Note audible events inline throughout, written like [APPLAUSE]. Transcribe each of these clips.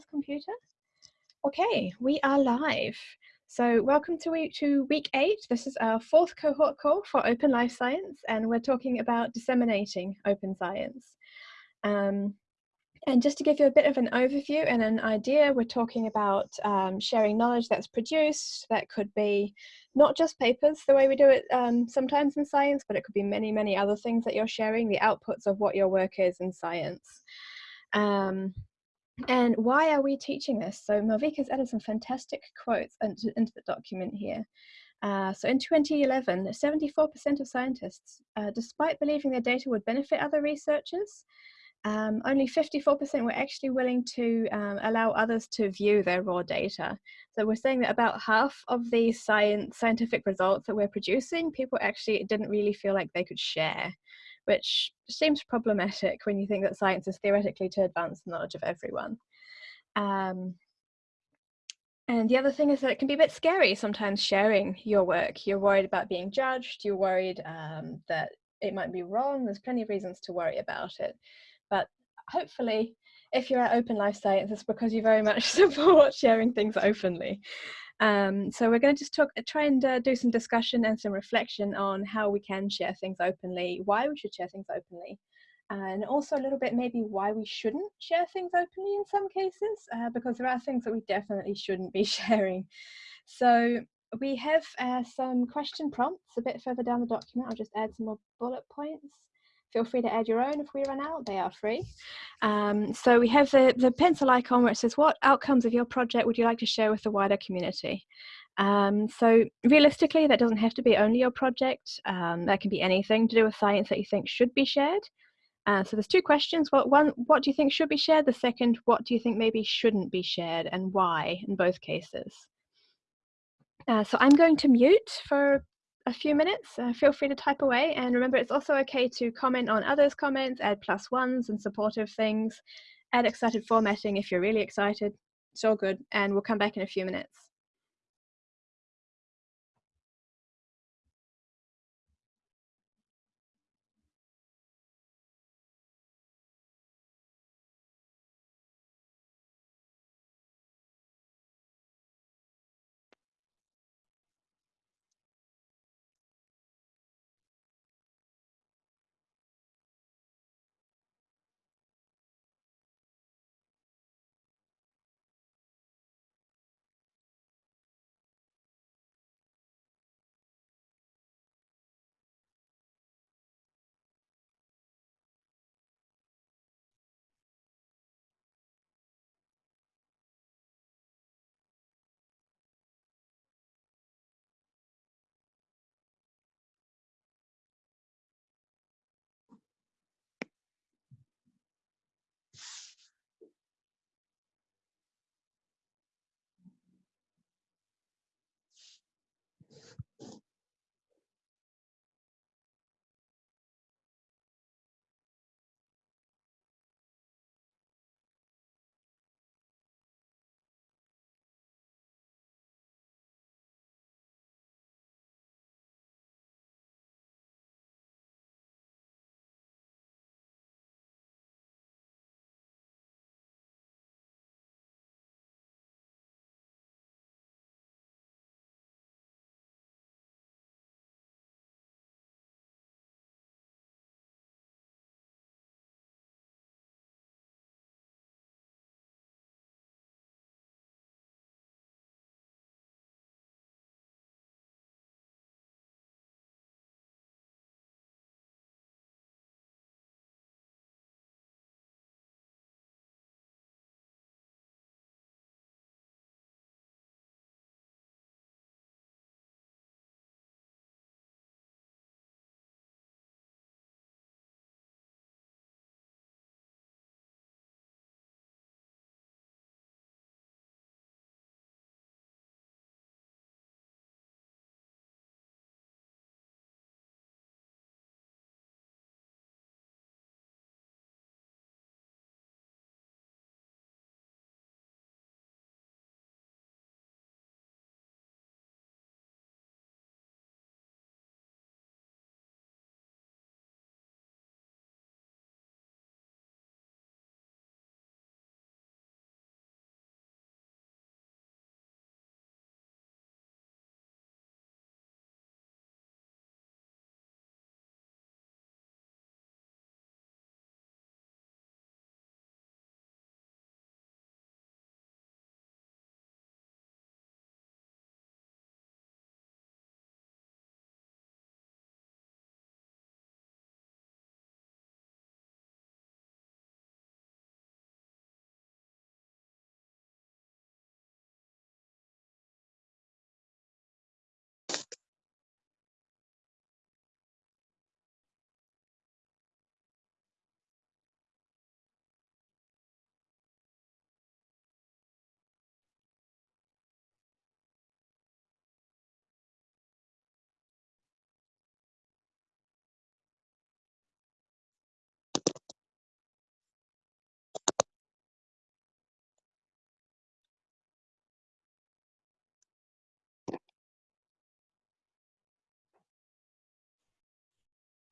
this computer. Okay, we are live. So welcome to week, to week eight. This is our fourth cohort call for Open Life Science, and we're talking about disseminating open science. Um, and just to give you a bit of an overview and an idea, we're talking about um, sharing knowledge that's produced. That could be not just papers, the way we do it um, sometimes in science, but it could be many, many other things that you're sharing, the outputs of what your work is in science. Um, and why are we teaching this? So Malvika's added some fantastic quotes into, into the document here. Uh, so in 2011, 74% of scientists, uh, despite believing their data would benefit other researchers, um, only 54% were actually willing to um, allow others to view their raw data. So we're saying that about half of the science, scientific results that we're producing, people actually didn't really feel like they could share which seems problematic when you think that science is theoretically to advance the knowledge of everyone. Um, and the other thing is that it can be a bit scary sometimes sharing your work. You're worried about being judged, you're worried um, that it might be wrong. There's plenty of reasons to worry about it. But hopefully, if you're at Open Life Science, it's because you very much [LAUGHS] support sharing things openly. Um, so we're going to just talk, try and uh, do some discussion and some reflection on how we can share things openly, why we should share things openly, and also a little bit maybe why we shouldn't share things openly in some cases, uh, because there are things that we definitely shouldn't be [LAUGHS] sharing. So we have uh, some question prompts a bit further down the document. I'll just add some more bullet points. Feel free to add your own if we run out, they are free. Um, so we have the, the pencil icon where it says, what outcomes of your project would you like to share with the wider community? Um, so realistically, that doesn't have to be only your project. Um, that can be anything to do with science that you think should be shared. Uh, so there's two questions. What, one, what do you think should be shared? The second, what do you think maybe shouldn't be shared and why in both cases? Uh, so I'm going to mute for a few minutes, uh, feel free to type away. And remember, it's also okay to comment on others' comments, add plus ones and supportive things, add excited formatting if you're really excited. It's all good. And we'll come back in a few minutes.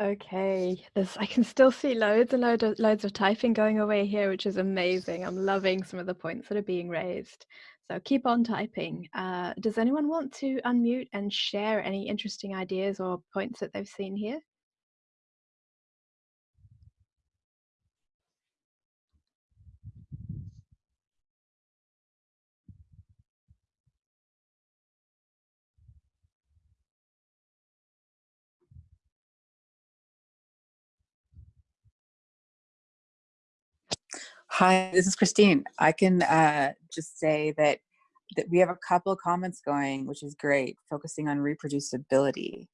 Okay, there's I can still see loads and loads of loads of typing going away here, which is amazing. I'm loving some of the points that are being raised. So keep on typing. Uh, does anyone want to unmute and share any interesting ideas or points that they've seen here? Hi, this is Christine. I can uh, just say that that we have a couple of comments going, which is great, focusing on reproducibility.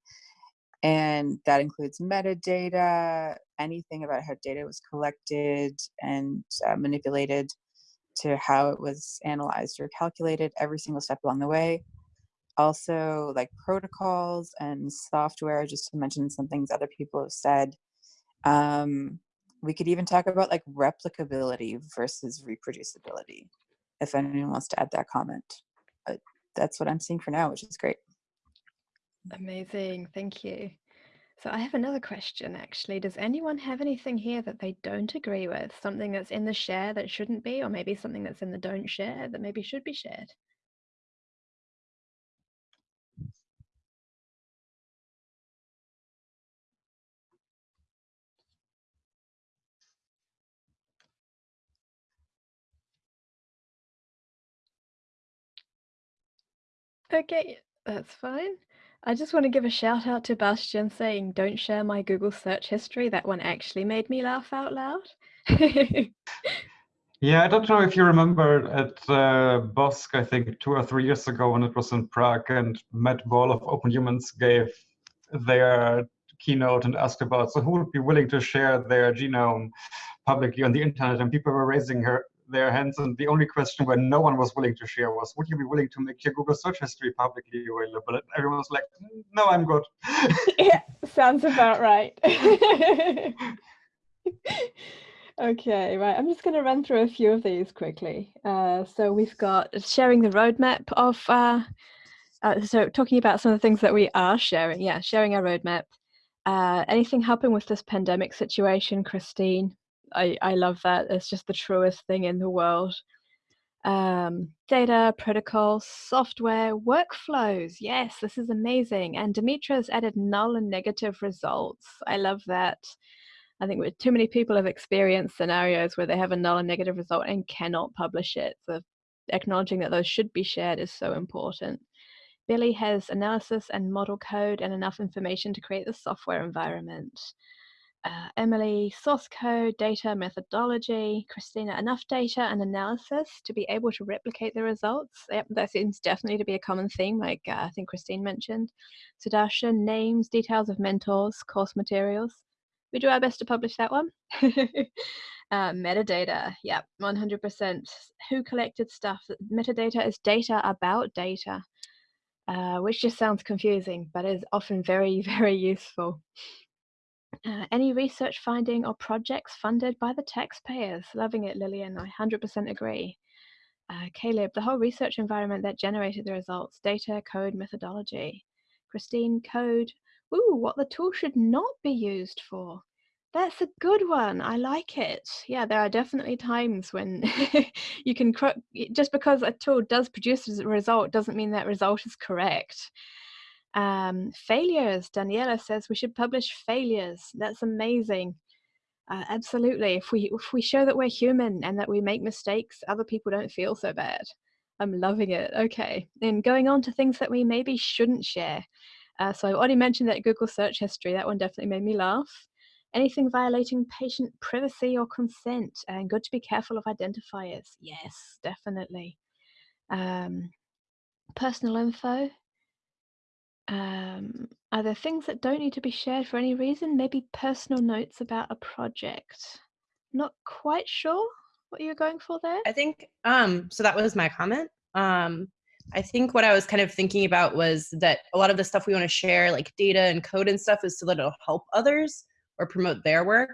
And that includes metadata, anything about how data was collected and uh, manipulated to how it was analyzed or calculated every single step along the way. Also like protocols and software, just to mention some things other people have said. Um, we could even talk about like replicability versus reproducibility if anyone wants to add that comment but that's what i'm seeing for now which is great. Amazing thank you. So i have another question actually does anyone have anything here that they don't agree with? Something that's in the share that shouldn't be or maybe something that's in the don't share that maybe should be shared Okay, that's fine. I just want to give a shout out to Bastian saying, don't share my Google search history. That one actually made me laugh out loud. yeah, I don't know if you remember at uh, BOSC, I think two or three years ago when it was in Prague and Mad Ball of Open Humans gave their keynote and asked about, so who would be willing to share their genome publicly on the internet? And people were raising her, their hands and the only question where no one was willing to share was would you be willing to make your google search history publicly available? And everyone was like no i'm good. [LAUGHS] Yeah sounds about right. [LAUGHS] Okay right i'm just going to run through a few of these quickly. Uh, so we've got sharing the roadmap of uh, uh, so talking about some of the things that we are sharing yeah sharing our roadmap. Uh, anything helping with this pandemic situation christine I, I love that. It's just the truest thing in the world. Um, data, protocols, software, workflows. Yes, this is amazing. And Dimitra's added null and negative results. I love that. I think too many people have experienced scenarios where they have a null and negative result and cannot publish it. So acknowledging that those should be shared is so important. Billy has analysis and model code and enough information to create the software environment uh, Emily, source code, data, methodology, Christina, enough data and analysis to be able to replicate the results. Yep, that seems definitely to be a common theme, like uh, I think Christine mentioned. Sudarshan, names, details of mentors, course materials. We do our best to publish that one. [LAUGHS] uh, metadata, yep, 100%. Who collected stuff? Metadata is data about data, uh, which just sounds confusing, but is often very, [LAUGHS] very useful. Uh, any research finding or projects funded by the taxpayers? Loving it, Lillian. I 100% agree. Uh, Caleb, the whole research environment that generated the results, data, code, methodology. Christine, code. Ooh, what the tool should not be used for. That's a good one. I like it. Yeah, there are definitely times when [LAUGHS] you can, just because a tool does produce a result doesn't mean that result is correct. Um, failures, Daniela says we should publish failures. That's amazing. Uh, absolutely. If we if we show that we're human and that we make mistakes, other people don't feel so bad. I'm loving it. Okay, and going on to things that we maybe shouldn't share. Uh, so I already mentioned that Google search history. That one definitely made me laugh. Anything violating patient privacy or consent, and good to be careful of identifiers. Yes, definitely. Um, personal info, um, are there things that don't need to be shared for any reason? Maybe personal notes about a project. Not quite sure what you're going for there. I think um, so. That was my comment. Um, I think what I was kind of thinking about was that a lot of the stuff we want to share, like data and code and stuff, is so that it'll help others or promote their work.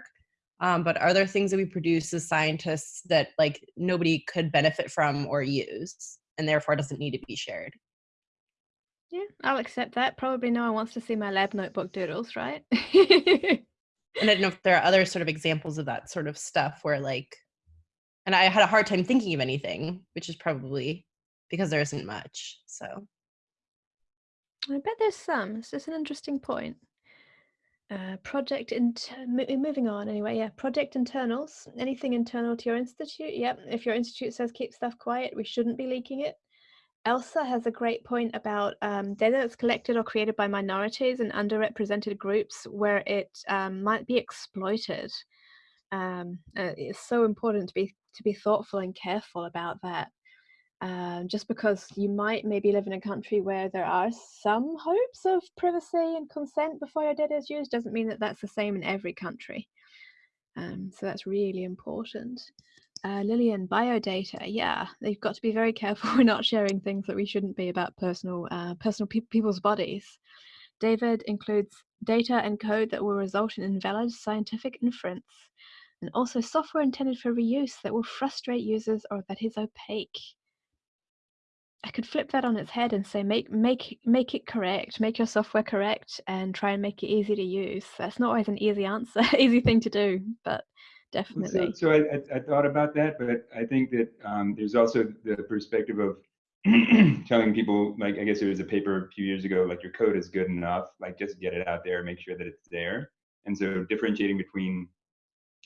Um, but are there things that we produce as scientists that like nobody could benefit from or use, and therefore doesn't need to be shared? Yeah, I'll accept that. Probably no one wants to see my lab notebook doodles, right? And I don't know if there are other sort of examples of that sort of stuff where like, and I had a hard time thinking of anything, which is probably because there isn't much. So I bet there's some. It's just an interesting point. Uh, project inter- mo- moving on anyway. Yeah, project internals. Anything internal to your institute? Yep. If your institute says keep stuff quiet, we shouldn't be leaking it. Elsa has a great point about um, data that's collected or created by minorities and underrepresented groups where it um, might be exploited. Um, uh, it's so important to be to be thoughtful and careful about that. Um, just because you might maybe live in a country where there are some hopes of privacy and consent before your data is used doesn't mean that that's the same in every country. Um, so that's really important. Uh, Lillian, biodata. Yeah, they've got to be very [LAUGHS] careful. We're not sharing things that we shouldn't be about personal, uh, personal pe people's bodies. David includes data and code that will result in invalid scientific inference, and also software intended for reuse that will frustrate users or that is opaque. I could flip that on its head and say make make make it correct, make your software correct, and try and make it easy to use. That's not always an easy answer, [LAUGHS] easy thing to do, but definitely. So, so I, I, thought about that, but I think that um, there's also the perspective of [CLEARS THROAT] telling people, like, I guess there was a paper a few years ago, like your code is good enough, like just get it out there, make sure that it's there. And so differentiating between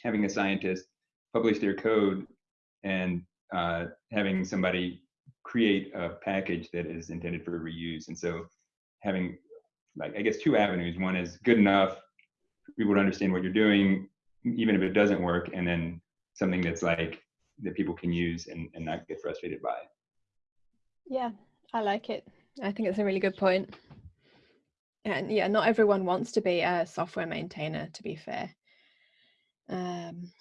having a scientist publish their code and uh, having somebody create a package that is intended for reuse. And so having like, I guess two avenues. One is good enough, people would understand what you're doing, even if it doesn't work, and then something that's like that people can use and, and not get frustrated by. Yeah, I like it. I think it's a really good point. And yeah, not everyone wants to be a software maintainer, to be fair. Um,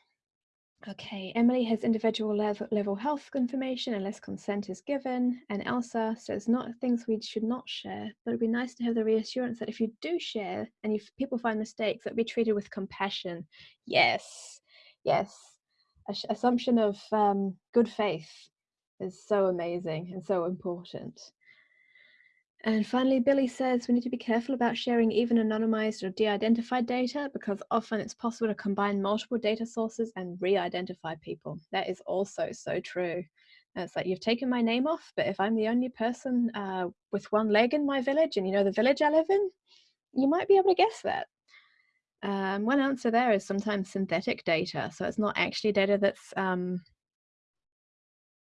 okay, Emily has individual level, level health information unless consent is given. And Elsa says not things we should not share, but it'd be nice to have the reassurance that if you do share and if people find mistakes, that be treated with compassion. Yes, yes. Assumption of um, good faith is so amazing and so important. And finally, Billy says we need to be careful about sharing even anonymized or de-identified data because often it's possible to combine multiple data sources and re-identify people. That is also so true. And it's like you've taken my name off, but if I'm the only person uh, with one leg in my village and you know the village I live in, you might be able to guess that. Um, one answer there is sometimes synthetic data. So it's not actually data that's um,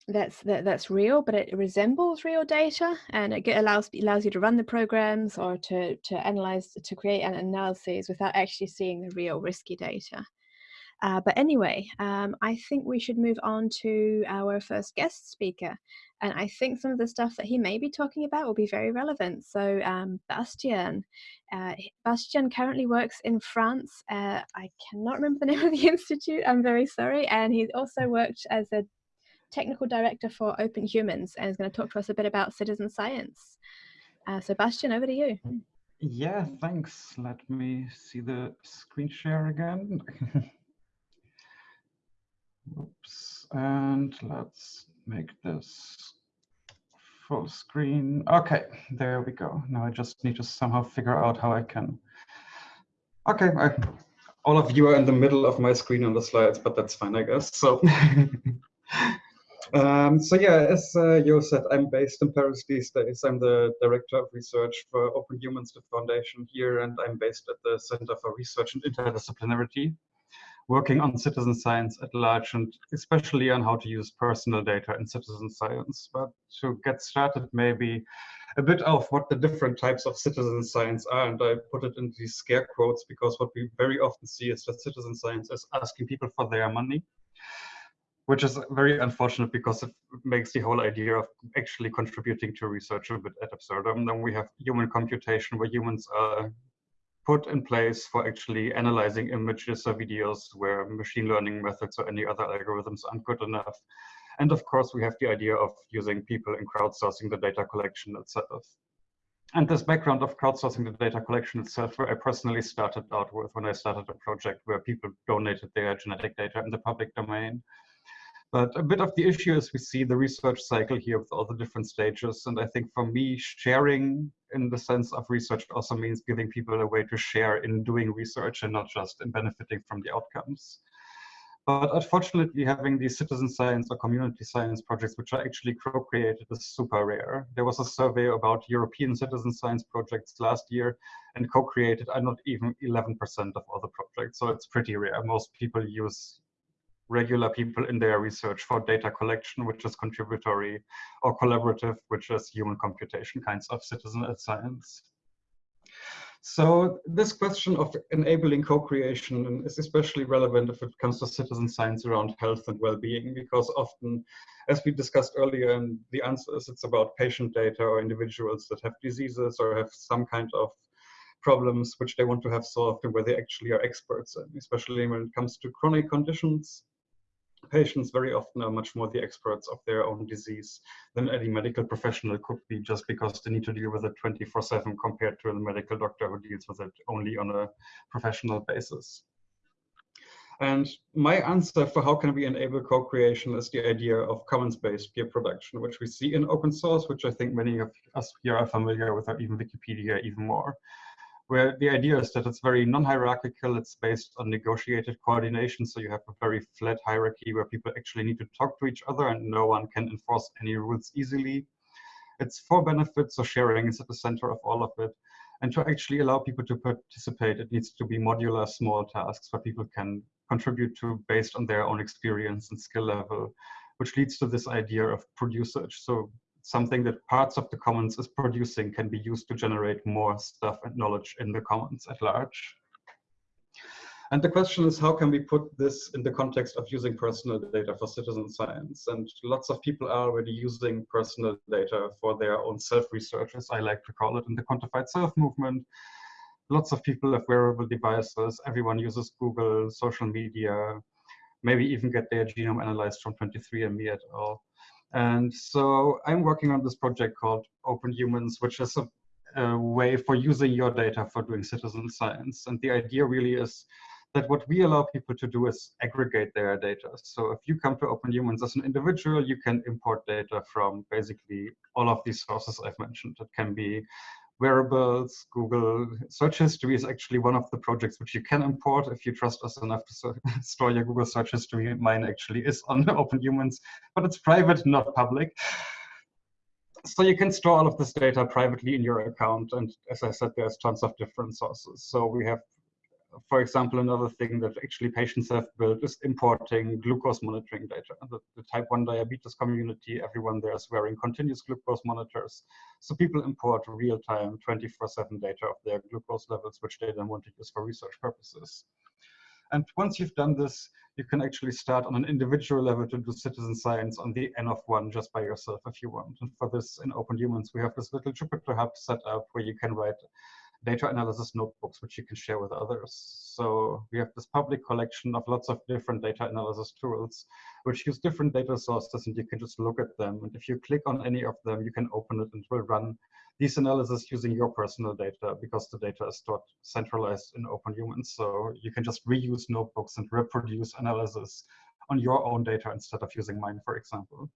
that's that, that's real, but it resembles real data, and it allows allows you to run the programs or to to analyze to create an analyses without actually seeing the real risky data. Uh, but anyway, um, I think we should move on to our first guest speaker. And I think some of the stuff that he may be talking about will be very relevant. So um, Bastian, uh, Bastian currently works in France. Uh, I cannot remember the name of the [LAUGHS] institute, I'm very sorry. And he's also worked as a technical director for Open Humans and is going to talk to us a bit about citizen science. Uh, Sebastian, over to you. Yeah, thanks. Let me see the screen share again. [LAUGHS] Oops, and let's make this full screen. Okay, there we go. Now I just need to somehow figure out how I can. Okay, I, all of you are in the middle of my screen on the slides, but that's fine, I guess. So [LAUGHS] Um, so yeah, as uh, Yo said, I'm based in Paris these days. I'm the Director of Research for Open Humans, the foundation here, and I'm based at the Center for Research and Interdisciplinarity, working on citizen science at large, and especially on how to use personal data in citizen science. But to get started, maybe a bit of what the different types of citizen science are, and I put it in these scare quotes because what we very often see is that citizen science is asking people for their money which is very unfortunate because it makes the whole idea of actually contributing to research a bit ad absurdum. Then we have human computation where humans are put in place for actually analyzing images or videos where machine learning methods or any other algorithms aren't good enough. And of course, we have the idea of using people in crowdsourcing the data collection itself. And this background of crowdsourcing the data collection itself, where I personally started out with when I started a project where people donated their genetic data in the public domain But a bit of the issue is we see the research cycle here with all the different stages. And I think for me, sharing in the sense of research also means giving people a way to share in doing research and not just in benefiting from the outcomes. But unfortunately, having these citizen science or community science projects, which are actually co-created, is super rare. There was a survey about European citizen science projects last year, and co-created are not even 11% of all the projects. So it's pretty rare. Most people use regular people in their research for data collection, which is contributory, or collaborative, which is human computation kinds of citizen science. So this question of enabling co-creation is especially relevant if it comes to citizen science around health and well-being, because often, as we discussed earlier, and the answer is it's about patient data or individuals that have diseases or have some kind of problems which they want to have solved and where they actually are experts especially when it comes to chronic conditions patients very often are much more the experts of their own disease than any medical professional could be just because they need to deal with it 24 7 compared to a medical doctor who deals with it only on a professional basis. And my answer for how can we enable co-creation is the idea of commons-based peer production, which we see in open source, which I think many of us here are familiar with, or even Wikipedia even more where the idea is that it's very non-hierarchical, it's based on negotiated coordination, so you have a very flat hierarchy where people actually need to talk to each other and no one can enforce any rules easily. It's for benefits, so sharing is at the center of all of it. And to actually allow people to participate, it needs to be modular small tasks where people can contribute to based on their own experience and skill level, which leads to this idea of produsage. So something that parts of the commons is producing can be used to generate more stuff and knowledge in the commons at large. And the question is, how can we put this in the context of using personal data for citizen science? And lots of people are already using personal data for their own self-research, as I like to call it, in the quantified self movement. Lots of people have wearable devices. Everyone uses Google, social media, maybe even get their genome analyzed from 23andMe et al. And so I'm working on this project called Open Humans, which is a, a, way for using your data for doing citizen science. And the idea really is that what we allow people to do is aggregate their data. So if you come to Open Humans as an individual, you can import data from basically all of these sources I've mentioned. It can be wearables, Google search history is actually one of the projects which you can import if you trust us enough to [LAUGHS] store your Google search history. Mine actually is on [LAUGHS] Open Humans, but it's private, not public. So you can store all of this data privately in your account. And as I said, there's tons of different sources. So we have for example, another thing that actually patients have built is importing glucose monitoring data. The, the, type 1 diabetes community, everyone there is wearing continuous glucose monitors. So people import real-time 24-7 data of their glucose levels, which they then want to use for research purposes. And once you've done this, you can actually start on an individual level to do citizen science on the N of one just by yourself if you want. And for this, in Open Humans, we have this little Jupyter Hub set up where you can write data analysis notebooks, which you can share with others. So we have this public collection of lots of different data analysis tools, which use different data sources, and you can just look at them. And if you click on any of them, you can open it and it will run these analysis using your personal data because the data is stored centralized in Open Humans. So you can just reuse notebooks and reproduce analysis on your own data instead of using mine, for example.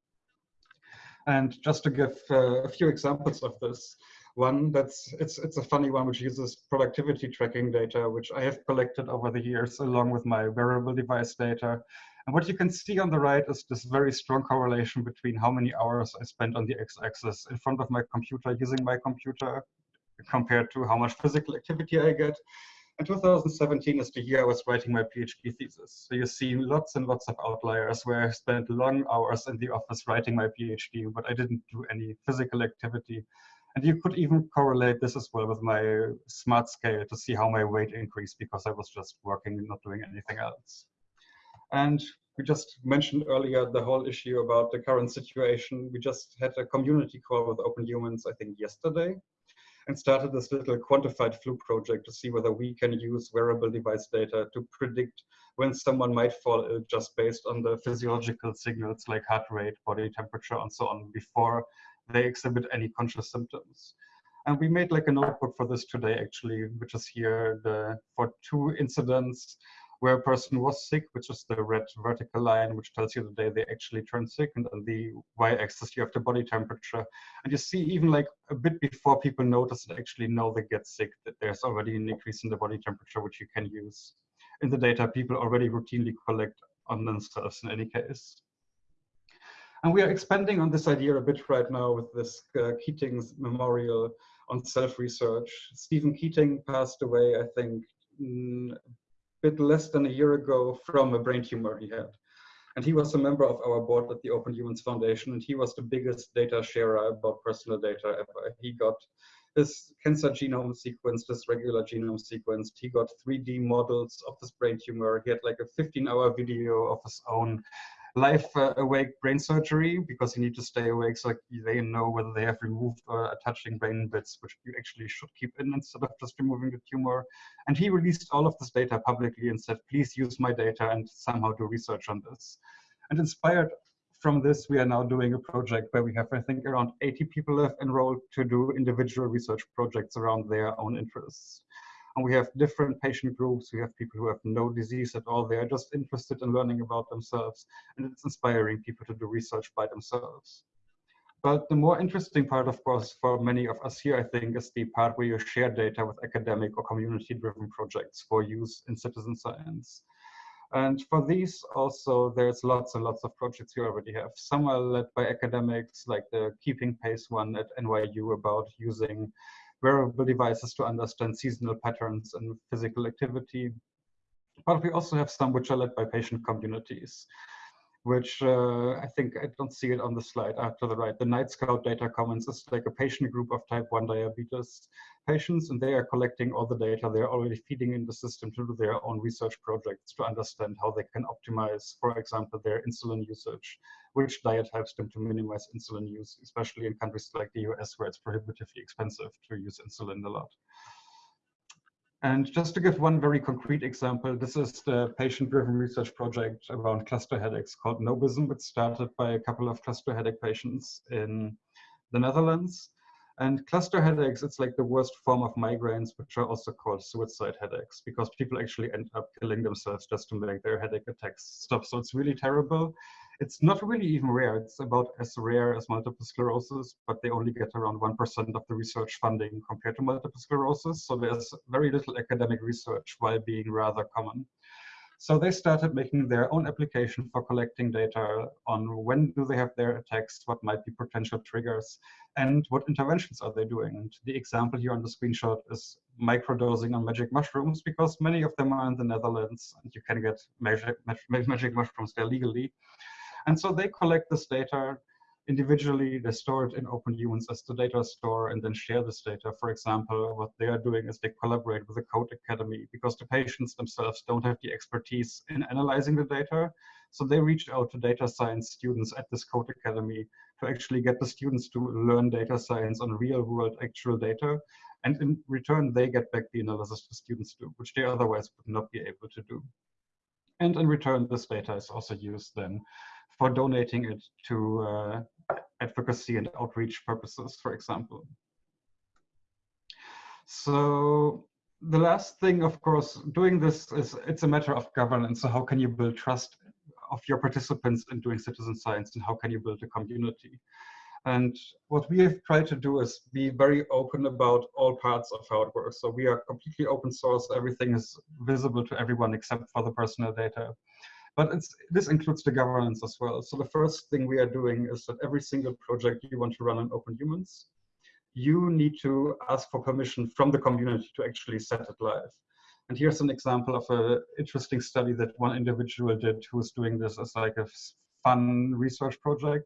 And just to give uh, a few examples of this, one that's it's it's a funny one which uses productivity tracking data which i have collected over the years along with my wearable device data and what you can see on the right is this very strong correlation between how many hours i spent on the x-axis in front of my computer using my computer compared to how much physical activity i get and 2017 is the year I was writing my PhD thesis. So you see lots and lots of outliers where I spent long hours in the office writing my PhD, but I didn't do any physical activity. And you could even correlate this as well with my smart scale to see how my weight increased because I was just working and not doing anything else. And we just mentioned earlier the whole issue about the current situation. We just had a community call with Open Humans, I think yesterday, and started this little quantified flu project to see whether we can use wearable device data to predict when someone might fall ill just based on the physiological signals like heart rate, body temperature, and so on before they exhibit any conscious symptoms. And we made like an output for this today, actually, which is here the, for two incidents where a person was sick, which is the red vertical line, which tells you the day they actually turned sick, and on the y-axis you have the body temperature. And you see even like a bit before people notice and actually know they get sick, that there's already an increase in the body temperature, which you can use. In the data people already routinely collect on themselves in any case. And we are expanding on this idea a bit right now with this uh, Keating's memorial on self-research. Steven Keating passed away, I think, mm, a bit less than a year ago from a brain tumor he had. And he was a member of our board at the Open Humans Foundation, and he was the biggest data sharer about personal data ever. He got his cancer genome sequenced, his regular genome sequenced. He got 3D models of this brain tumor. He had like a 15 hour video of his own life uh, awake brain surgery because you need to stay awake so they know whether they have removed or attaching brain bits, which you actually should keep in instead of just removing the tumor. And he released all of this data publicly and said, please use my data and somehow do research on this. And inspired from this, we are now doing a project where we have, I think, around 80 people have enrolled to do individual research projects around their own interests. And we have different patient groups. We have people who have no disease at all. They are just interested in learning about themselves. And it's inspiring people to do research by themselves. But the more interesting part, of course, for many of us here, I think, is the part where you share data with academic or community-driven projects for use in citizen science. And for these also, there's lots and lots of projects you already have. Some are led by academics, like the Keeping Pace one at NYU about using wearable devices to understand seasonal patterns and physical activity. But we also have some which are led by patient communities which uh, I think I don't see it on the slide uh, to the right. The Nightscout Data Commons is like a patient group of type 1 diabetes patients, and they are collecting all the data. They're already feeding in the system to do their own research projects to understand how they can optimize, for example, their insulin usage, which diet helps them to minimize insulin use, especially in countries like the US where it's prohibitively expensive to use insulin a lot. And just to give one very concrete example, this is the patient-driven research project around cluster headaches called Nobism. which started by a couple of cluster headache patients in the Netherlands. And cluster headaches, it's like the worst form of migraines, which are also called suicide headaches, because people actually end up killing themselves just to make their headache attacks stop. So it's really terrible. It's not really even rare. It's about as rare as multiple sclerosis, but they only get around 1% of the research funding compared to multiple sclerosis. So there's very little academic research while being rather common. So they started making their own application for collecting data on when do they have their attacks, what might be potential triggers, and what interventions are they doing. And the example here on the screenshot is microdosing on magic mushrooms because many of them are in the Netherlands and you can get magic, magic mushrooms there legally. And so they collect this data individually, they store it in Open Humans as the data store and then share this data. For example, what they are doing is they collaborate with the Code Academy because the patients themselves don't have the expertise in analyzing the data. So they reach out to data science students at this Code Academy to actually get the students to learn data science on real world actual data. And in return, they get back the analysis the students do, which they otherwise would not be able to do. And in return, this data is also used then for donating it to uh, advocacy and outreach purposes, for example. So the last thing, of course, doing this is it's a matter of governance. So how can you build trust of your participants in doing citizen science and how can you build a community? And what we have tried to do is be very open about all parts of how it works. So we are completely open source. Everything is visible to everyone except for the personal data. But this includes the governance as well. So the first thing we are doing is that every single project you want to run on Open Humans, you need to ask for permission from the community to actually set it live. And here's an example of an interesting study that one individual did who was doing this as like a fun research project.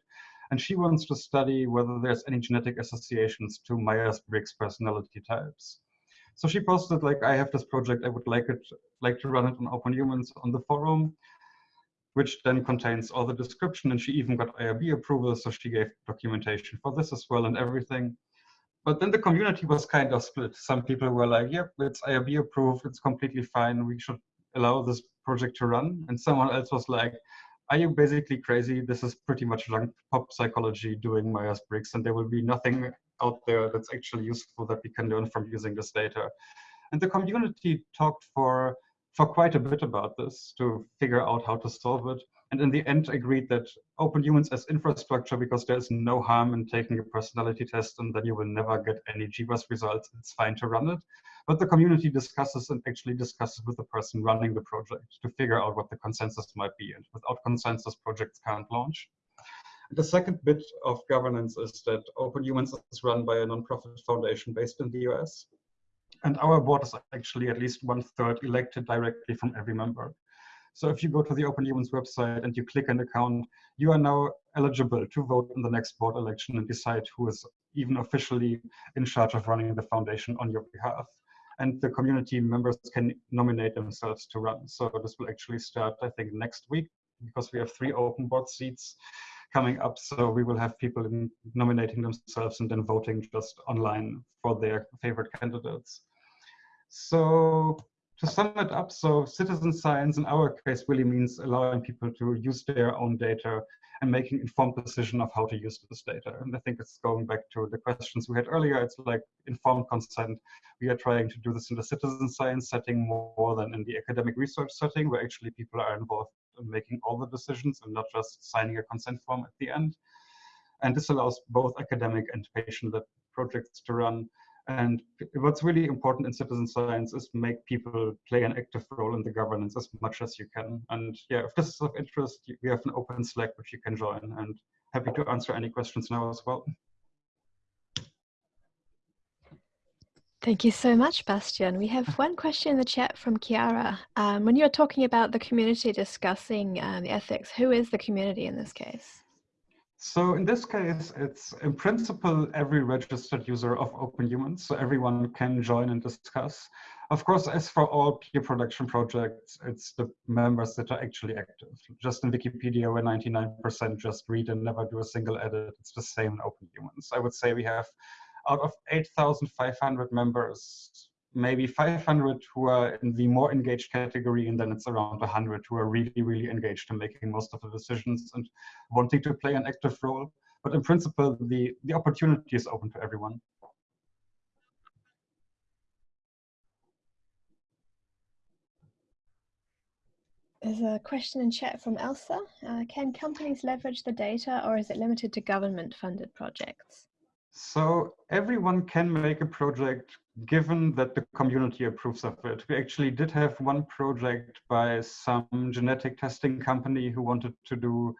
And she wants to study whether there's any genetic associations to Myers-Briggs personality types. So she posted like, I have this project, I would like it, like to run it on Open Humans on the forum which then contains all the description. And she even got IRB approval, so she gave documentation for this as well and everything. But then the community was kind of split. Some people were like, yep, it's IRB approved, it's completely fine, we should allow this project to run. And someone else was like, are you basically crazy? This is pretty much junk pop psychology doing Myers-Briggs, and there will be nothing out there that's actually useful that we can learn from using this data. And the community talked for for quite a bit about this to figure out how to solve it. And in the end, agreed that open humans as infrastructure, because there's no harm in taking a personality test and then you will never get any GWAS results, it's fine to run it. But the community discusses and actually discusses with the person running the project to figure out what the consensus might be. And without consensus, projects can't launch. The second bit of governance is that Open Humans is run by a nonprofit foundation based in the US. And our board is actually at least one third elected directly from every member. So if you go to the Open Humans website and you click an account, you are now eligible to vote in the next board election and decide who is even officially in charge of running the foundation on your behalf. And the community members can nominate themselves to run. So this will actually start, I think, next week because we have three open board seats coming up. So we will have people nominating themselves and then voting just online for their favorite candidates. So to sum it up, so citizen science in our case really means allowing people to use their own data and making informed decision of how to use this data. And I think it's going back to the questions we had earlier. It's like informed consent. We are trying to do this in the citizen science setting more than in the academic research setting, where actually people are involved in making all the decisions and not just signing a consent form at the end. And this allows both academic and patient-led projects to run and what's really important in citizen science is make people play an active role in the governance as much as you can. And yeah, if this is of interest, we have an open Slack which you can join and happy to answer any questions now as well. Thank you so much, Bastian. We have one question in the chat from Chiara. Um, when you're talking about the community discussing the ethics, who is the community in this case? So in this case, it's in principle every registered user of Open Humans, so everyone can join and discuss. Of course, as for all peer production projects, it's the members that are actually active. Just in Wikipedia, where 99% just read and never do a single edit, it's the same in Open Humans. I would say we have out of 8,500 members, maybe 500 who are in the more engaged category, and then it's around 100 who are really, really engaged in making most of the decisions and wanting to play an active role. But in principle, the, the opportunity is open to everyone. There's a question in chat from Elsa. Uh, can companies leverage the data or is it limited to government funded projects? So everyone can make a project given that the community approves of it. We actually did have one project by some genetic testing company who wanted to do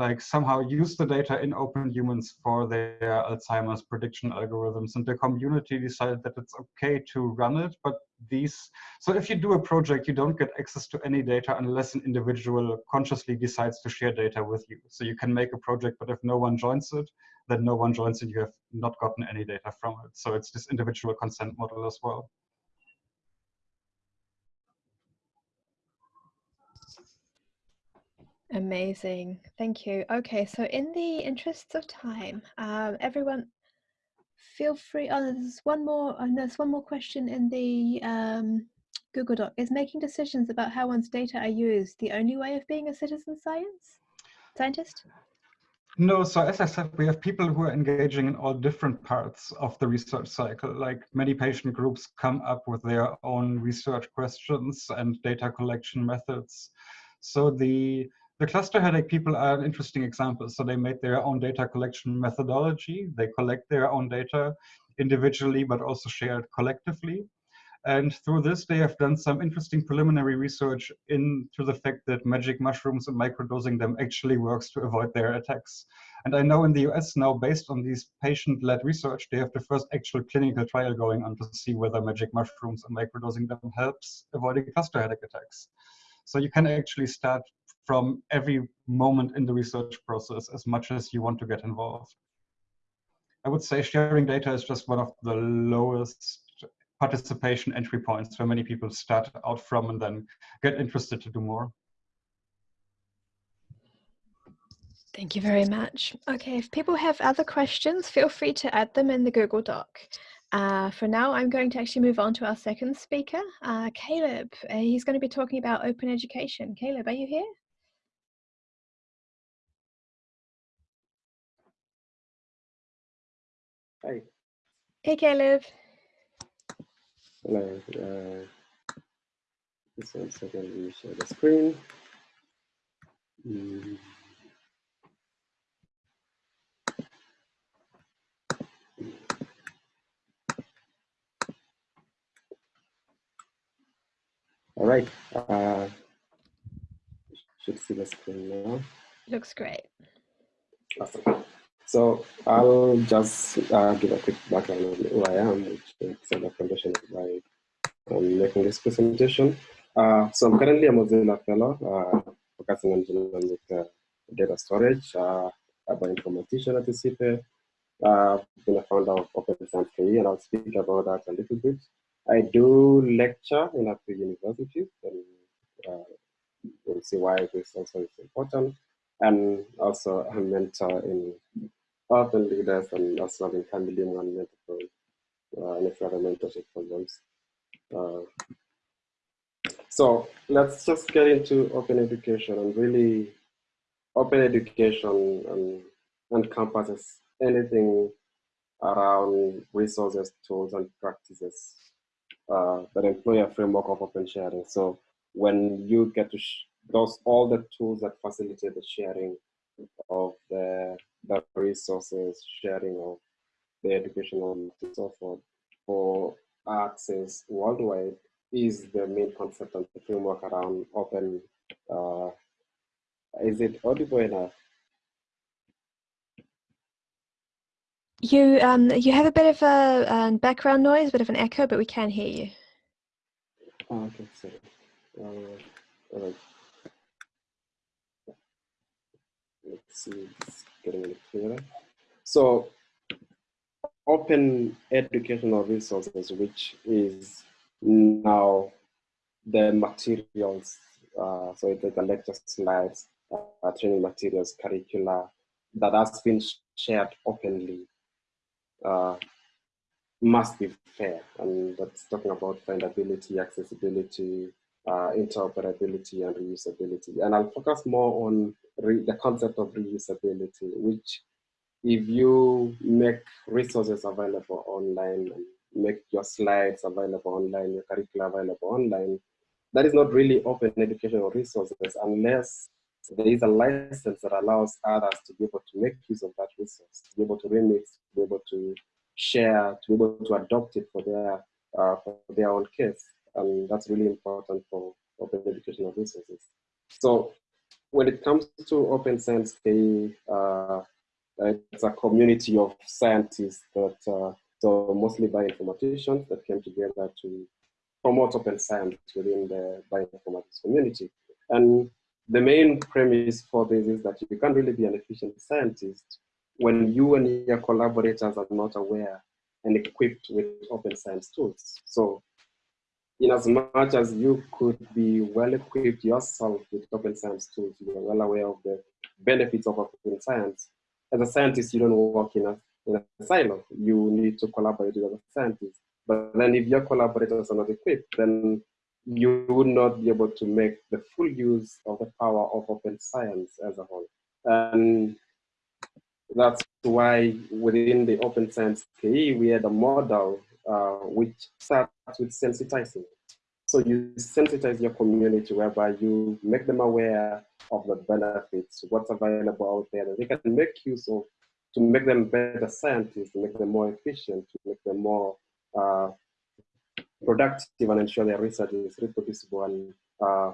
like somehow use the data in open humans for their Alzheimer's prediction algorithms. And the community decided that it's okay to run it, but these, so if you do a project, you don't get access to any data unless an individual consciously decides to share data with you. So you can make a project, but if no one joins it, then no one joins and you have not gotten any data from it. So it's this individual consent model as well. Amazing. Thank you. Okay, so in the interests of time, um, everyone feel free. Oh, there's one more. Oh, there's one more question in the um, Google Doc. Is making decisions about how one's data are used the only way of being a citizen science scientist? No, so as I said, we have people who are engaging in all different parts of the research cycle. Like many patient groups come up with their own research questions and data collection methods. So the the cluster headache people are an interesting example. So they made their own data collection methodology. They collect their own data individually, but also shared collectively. And through this, they have done some interesting preliminary research into the fact that magic mushrooms and microdosing them actually works to avoid their attacks. And I know in the US now, based on these patient-led research, they have the first actual clinical trial going on to see whether magic mushrooms and microdosing them helps avoiding cluster headache attacks. So you can actually start from every moment in the research process as much as you want to get involved. I would say sharing data is just one of the lowest participation entry points where many people start out from and then get interested to do more. Thank you very much. Okay, if people have other questions, feel free to add them in the Google Doc. Uh, for now, I'm going to actually move on to our second speaker, uh, Caleb. Uh, he's going to be talking about open education. Caleb, are you here? Hi. Hey, Caleb. Hello. Uh, Just one second, let me share the screen. Mm. All right, uh, should see the screen now. Looks great. Awesome. So I'll just uh, give a quick background on who I am, which is the foundation by um, making this presentation. Uh, so I'm currently a Mozilla Fellow, uh, focusing on genomic uh, data storage, uh, a bioinformatician at UCP. Uh, I've been a founder of Open Science KE, and I'll speak about that a little bit. I do lecture in a few universities, and uh, you'll see why this also is important. And also a mentor in in family and mentor uh, and a few mentorship programs. Uh, so let's just get into open education and really open education and encompasses anything around resources, tools, and practices uh, that employ a framework of open sharing. So when you get to those all the tools that facilitate the sharing of the, the resources, sharing of the educational and so forth for access worldwide is the main concept and the framework around open. Uh, is it audible enough? You um you have a bit of a um, background noise, a bit of an echo, but we can hear you. Oh, okay, sorry. Uh, all right. Let's see, getting clearer. So, open educational resources, which is now the materials, uh, so it's the lecture slides, uh, training materials, curricula, that has been shared openly uh, must be fair. And that's talking about findability, accessibility, uh, interoperability, and reusability. And I'll focus more on the concept of reusability, which if you make resources available online, make your slides available online, your curricula available online, that is not really open educational resources unless there is a license that allows others to be able to make use of that resource, to be able to remix, to be able to share, to be able to adopt it for their, uh, for their own case. And that's really important for open educational resources. So when it comes to Open Science uh, it's a community of scientists that, uh, so mostly bioinformaticians that came together to promote open science within the bioinformatics community. And the main premise for this is that you can't really be an efficient scientist when you and your collaborators are not aware and equipped with open science tools. So in as much as you could be well equipped yourself with open science tools, you're well aware of the benefits of open science. As a scientist, you don't work in a, in a silo. You need to collaborate with other scientists. But then if your collaborators are not equipped, then you would not be able to make the full use of the power of open science as a whole. And that's why within the open science KE, we had a model uh, which starts with sensitizing. So you sensitize your community whereby you make them aware of the benefits, what's available out there that they can make use of to make them better scientists, to make them more efficient, to make them more uh, productive and ensure their research is reproducible and uh,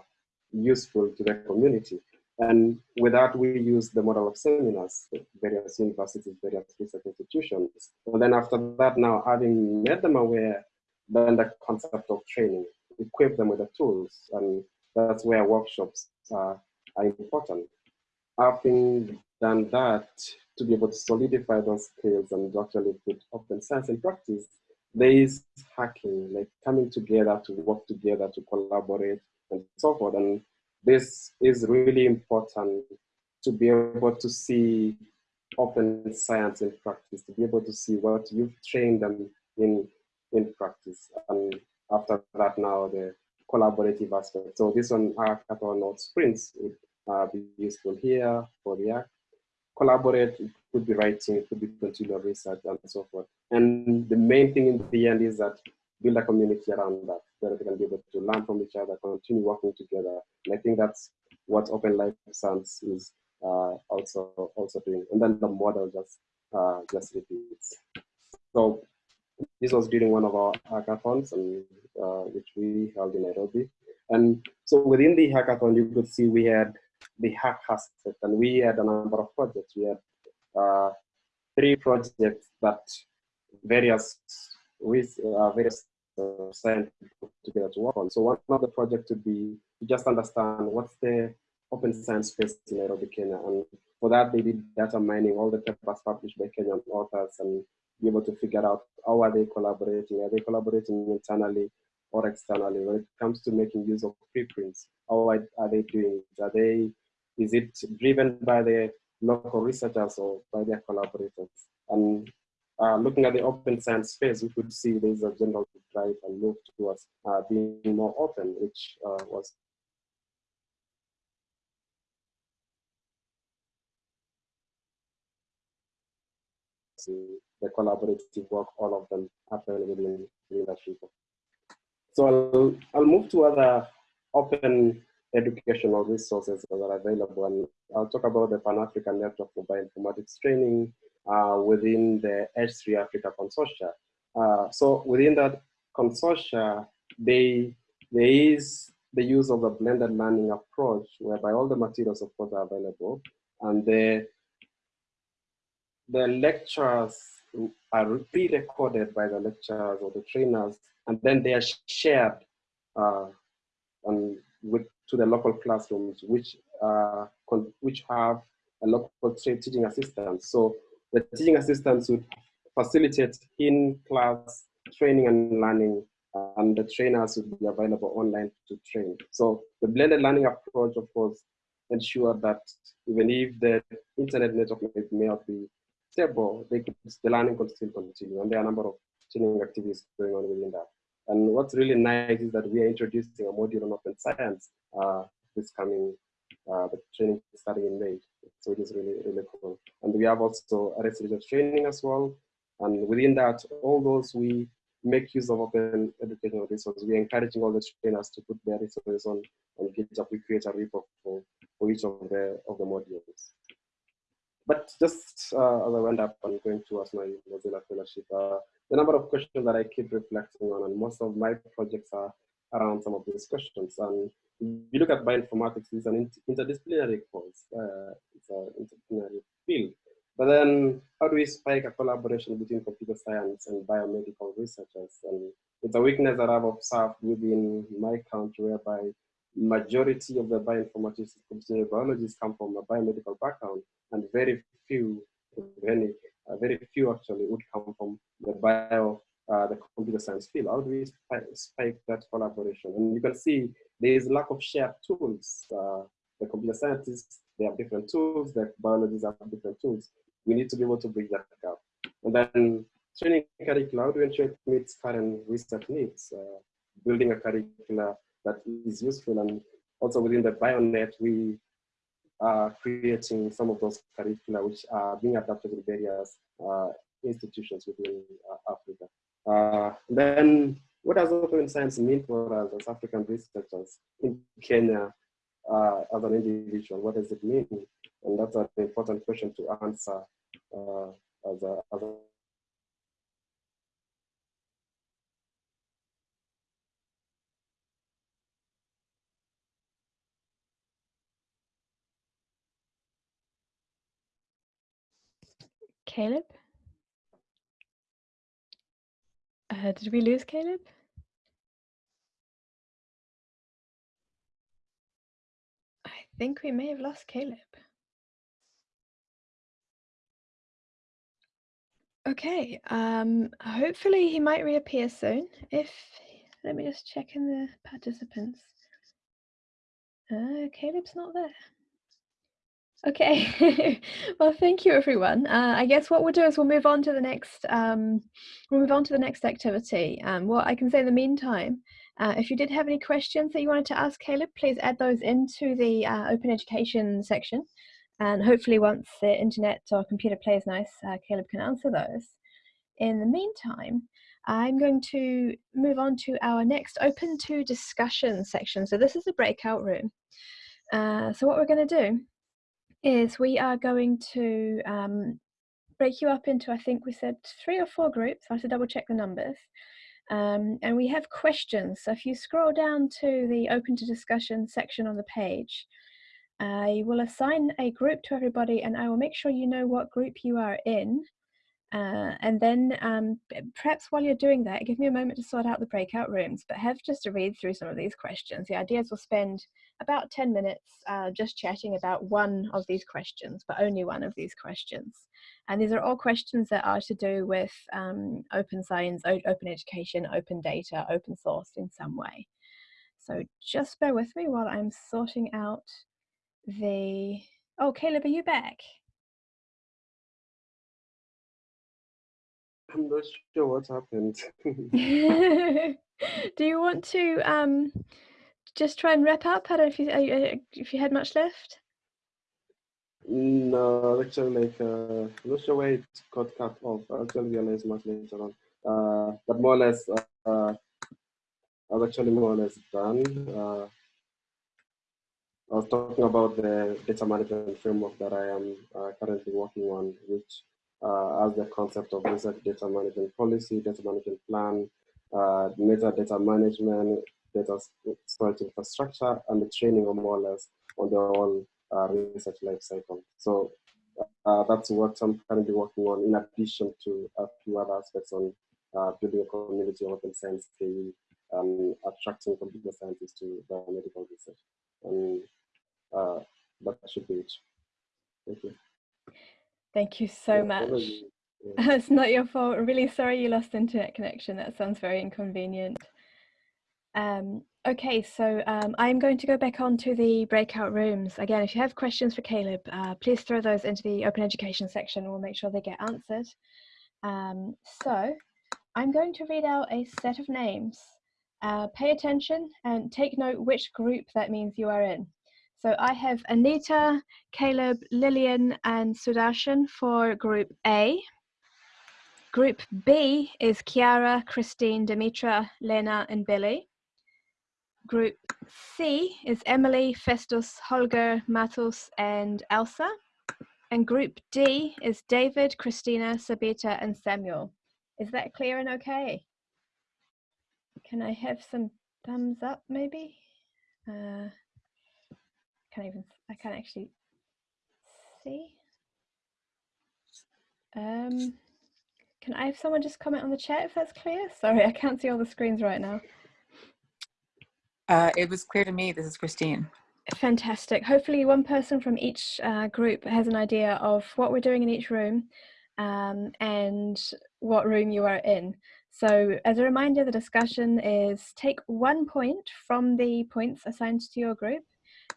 useful to their community. And with that, we use the model of seminars, various universities, various research institutions. And then after that, now having made them aware, then the concept of training, equip them with the tools. And that's where workshops are, are important. Having done that, to be able to solidify those skills and actually put open science in practice, there is hacking, like coming together to work together, to collaborate, and so forth. And this is really important to be able to see open science in practice, to be able to see what you've trained them in, in practice. And after that now, the collaborative aspect. So this one, hackathon or sprints would uh, be useful here for the act. collaborate, it could be writing, it could be continual research and so forth. And the main thing in the end is that build a community around that, where they can be able to learn from each other, continue working together. And I think that's what Open Life Science is uh, also also doing. And then the model just uh, just repeats. So this was during one of our hackathons, and uh, which we held in Nairobi. And so within the hackathon, you could see we had the hack hashtag, and we had a number of projects. We had uh, three projects that various with uh, various scientists together to work on. So one of the projects would be to just understand what's the open science space in Nairobi, Kenya. And for that, they did data mining, all the papers published by Kenyan authors and be able to figure out how are they collaborating? Are they collaborating internally or externally? When it comes to making use of preprints, how are, they doing? Are they, is it driven by the local researchers or by their collaborators? And uh, looking at the open science space, we could see there's a general drive and move towards uh, being more open, which uh, was the collaborative work, all of them happen within leadership. So I'll, I'll move to other open educational resources that are available. And I'll talk about the Pan-African Network for Bioinformatics Training uh, within the H3 Africa Consortia. Uh, so within that consortia, they, there is the use of a blended learning approach whereby all the materials of course are available and the the lectures are pre-recorded by the lecturers or the trainers, and then they are shared uh, with, to the local classrooms, which, uh, which have a local teaching assistant. So the teaching assistants would facilitate in-class training and learning, and the trainers would be available online to train. So the blended learning approach, of course, ensure that even if the internet network may not be stable, could, the learning could still continue. And there are a number of training activities going on within that. And what's really nice is that we are introducing a module on open science uh, this coming, uh, the training starting in May. So it is really, really cool. And we have also a research training as well. And within that, all those we make use of open educational resources. We're encouraging all the trainers to put their resources on, on GitHub. We create a repo for, for each of the, of the modules. But just uh, as I went up and going towards my Mozilla fellowship, uh, the number of questions that I keep reflecting on, and most of my projects are around some of these questions. And if you look at bioinformatics, it's an interdisciplinary course, uh, it's an interdisciplinary field. But then how do we spike a collaboration between computer science and biomedical researchers? And it's a weakness that I've observed within my country whereby majority of the bioinformatics and biologists come from a biomedical background and very few, uh, very few actually would come from the bio, uh, the computer science field. How do we spike that collaboration? And you can see there is a lack of shared tools. Uh, the computer scientists, they have different tools, the biologists have different tools. We need to be able to bridge that gap. And then training curricula, how do we ensure it meets current research needs? Uh, building a curricula that is useful. And also within the BioNet, we are creating some of those curricula which are being adapted in various uh, institutions within uh, Africa. Uh, then what does open science mean for us as African researchers in Kenya uh, as an individual? What does it mean? And that's an important question to answer uh, as a, as a Caleb? Uh, did we lose Caleb? I think we may have lost Caleb. Okay, um, hopefully he might reappear soon. If, let me just check in the participants. Uh, Caleb's not there. Okay, [LAUGHS] well, thank you, everyone. Uh, I guess what we'll do is we'll move on to the next. Um, we'll move on to the next activity. Um, what I can say in the meantime, uh, if you did have any questions that you wanted to ask Caleb, please add those into the uh, open education section, and hopefully, once the internet or computer plays nice, uh, Caleb can answer those. In the meantime, I'm going to move on to our next open to discussion section. So this is a breakout room. Uh, so what we're going to do is we are going to um, break you up into, I think we said three or four groups. I have to double check the numbers. Um, and we have questions. So if you scroll down to the open to discussion section on the page, I will assign a group to everybody and I will make sure you know what group you are in. Uh, and then um, perhaps while you're doing that, give me a moment to sort out the breakout rooms, but have just a read through some of these questions. The idea is we'll spend about 10 minutes uh, just chatting about one of these questions, but only one of these questions. And these are all questions that are to do with um, open science, open education, open data, open source in some way. So just bear with me while I'm sorting out the, oh, Caleb, are you back? I'm not sure what happened. [LAUGHS] Do you want to um, just try and wrap up? I don't know if you, uh, if you had much left. No, actually, like, uh, I'm not sure why it got cut off. I'll tell actually realized much later on. Uh, but more or less, uh, I was actually more or less done. Uh, I was talking about the data management framework that I am uh, currently working on, which uh, as the concept of research data management policy, data management plan, uh, metadata management, data storage infrastructure, and the training of more or less on the whole uh, research life cycle. So uh, that's what I'm currently working on in addition to a few other aspects on uh, building a community of open science theory and attracting computer scientists to biomedical research. And uh, that should be it. Thank you. Thank you so much. [LAUGHS] Yeah. it's not your fault. I'm really sorry you lost internet connection. That sounds very inconvenient. Um, okay, so um, I'm going to go back on to the breakout rooms. Again, if you have questions for Caleb, uh, please throw those into the open education section. We'll make sure they get answered. Um, so I'm going to read out a set of names. Uh, pay attention and take note which group that means you are in. So I have Anita, Caleb, Lillian, and Sudarshan for group A. Group B is Kiara, Christine, Dimitra, Lena, and Billy. Group C is Emily, Festus, Holger, Matos, and Elsa. And group D is David, Christina, Sabita, and Samuel. Is that clear and okay? Can I have some thumbs up maybe? Uh, can't even, I can't actually see. Um, can I have someone just comment on the chat if that's clear? Sorry, I can't see all the screens right now. Uh, it was clear to me. This is Christine. Fantastic. Hopefully one person from each uh, group has an idea of what we're doing in each room um, and what room you are in. So as a reminder, the discussion is take one point from the points assigned to your group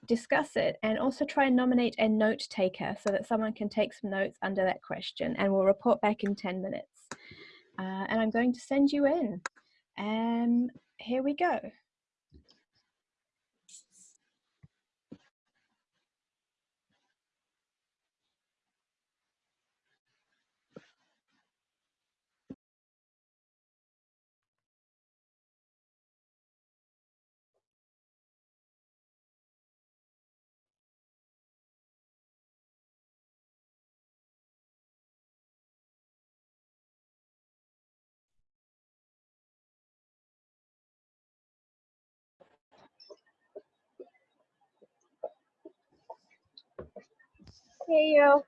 discuss it and also try and nominate a note taker so that someone can take some notes under that question and we'll report back in 10 minutes. Uh, and I'm going to send you in. And here we go. Hey yo.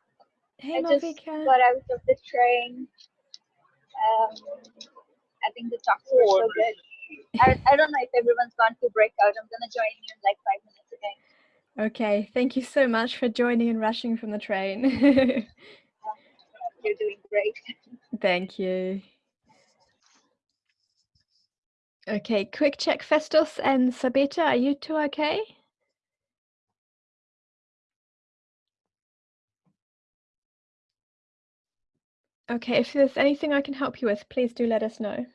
Hey, I Malvika. just got out of the train. Um, I think the talks were so good. I, I don't know if everyone's gone to breakout. I'm gonna join you in like five minutes again. Okay, thank you so much for joining and rushing from the train. [LAUGHS] You're doing great. Thank you. Okay, quick check. Festus and Sabita, are you two okay? Okay, if there's anything I can help you with, please do let us know.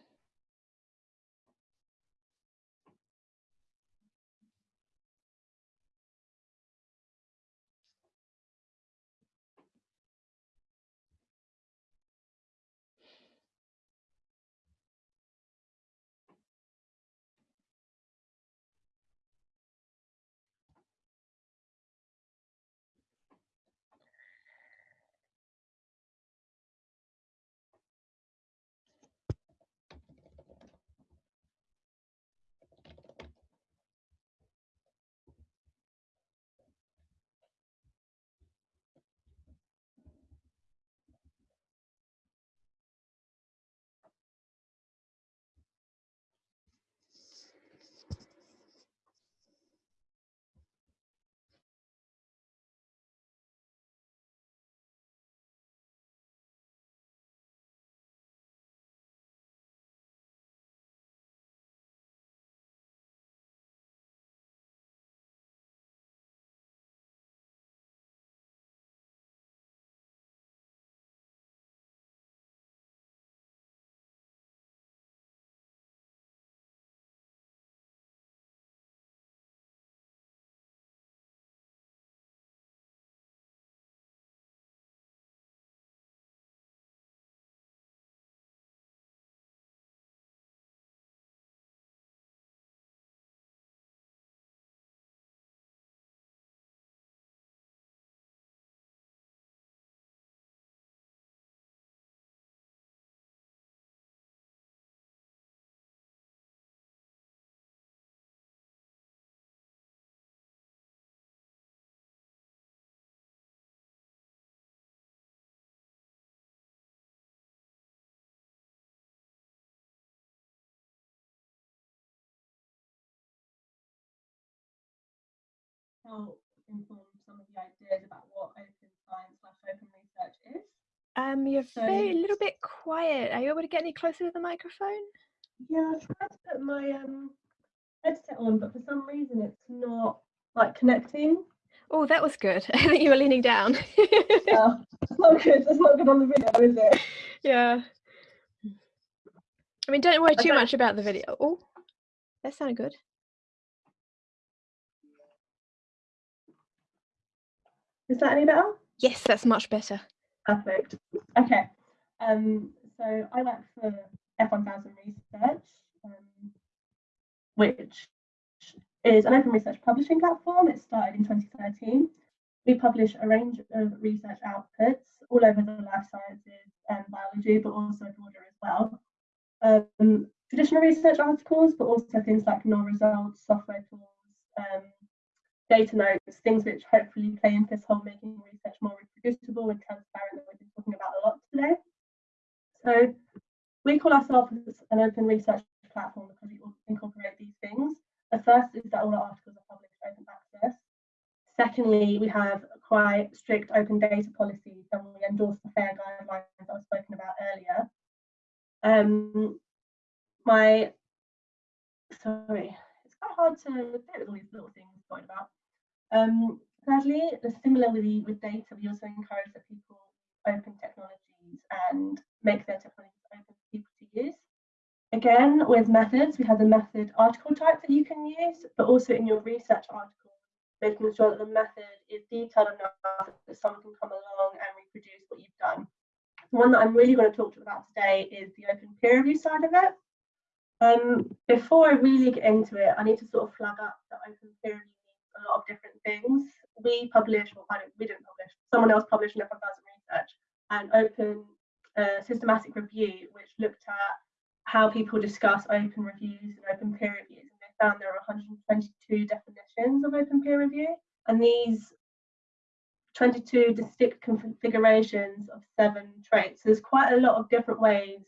Help inform some of the ideas about what open science slash open research is. Um, you're So- very, a little bit quiet. Are you able to get any closer to the microphone? Yeah, I tried to put my um headset on, but for some reason it's not like connecting. Oh, that was good. [LAUGHS] I think you were leaning down. [LAUGHS] Oh, it's not good. It's not good on the video, is it? yeah. I mean, don't worry too Okay. much about the video. Oh, that sounded good. Is that any better? Yes, that's much better. Perfect. Okay. Um, so I work for F1000 Research, um, which is an open research publishing platform. It started in 2013. We publish a range of research outputs all over the life sciences and biology, but also broader as well. Um, traditional research articles, but also things like null results, software tools, um, data notes, things which hopefully play into this whole making research more reproducible and transparent that we've been talking about a lot today. So we call ourselves an open research platform because we incorporate these things. The first is that all our articles are published open access. Secondly, we have quite strict open data policies and we endorse the FAIR guidelines that I was spoken about earlier. Um, my, sorry, it's quite hard to with all these little things going about. Um, thirdly, similar with, with data, we also encourage that people open technologies and make their technologies open for people to use. Again, with methods, we have the method article type that you can use, but also in your research article, making sure that the method is detailed enough that someone can come along and reproduce what you've done. One that I'm really going to talk to about today is the open peer review side of it. Um, before I really get into it, I need to sort of flag up that open peer review of different things. We publish, well, we didn't publish, someone else published an F1000 research, and open uh, systematic review, which looked at how people discuss open reviews and open peer reviews. And they found there are 122 definitions of open peer review. And these 22 distinct configurations of seven traits. So there's quite a lot of different ways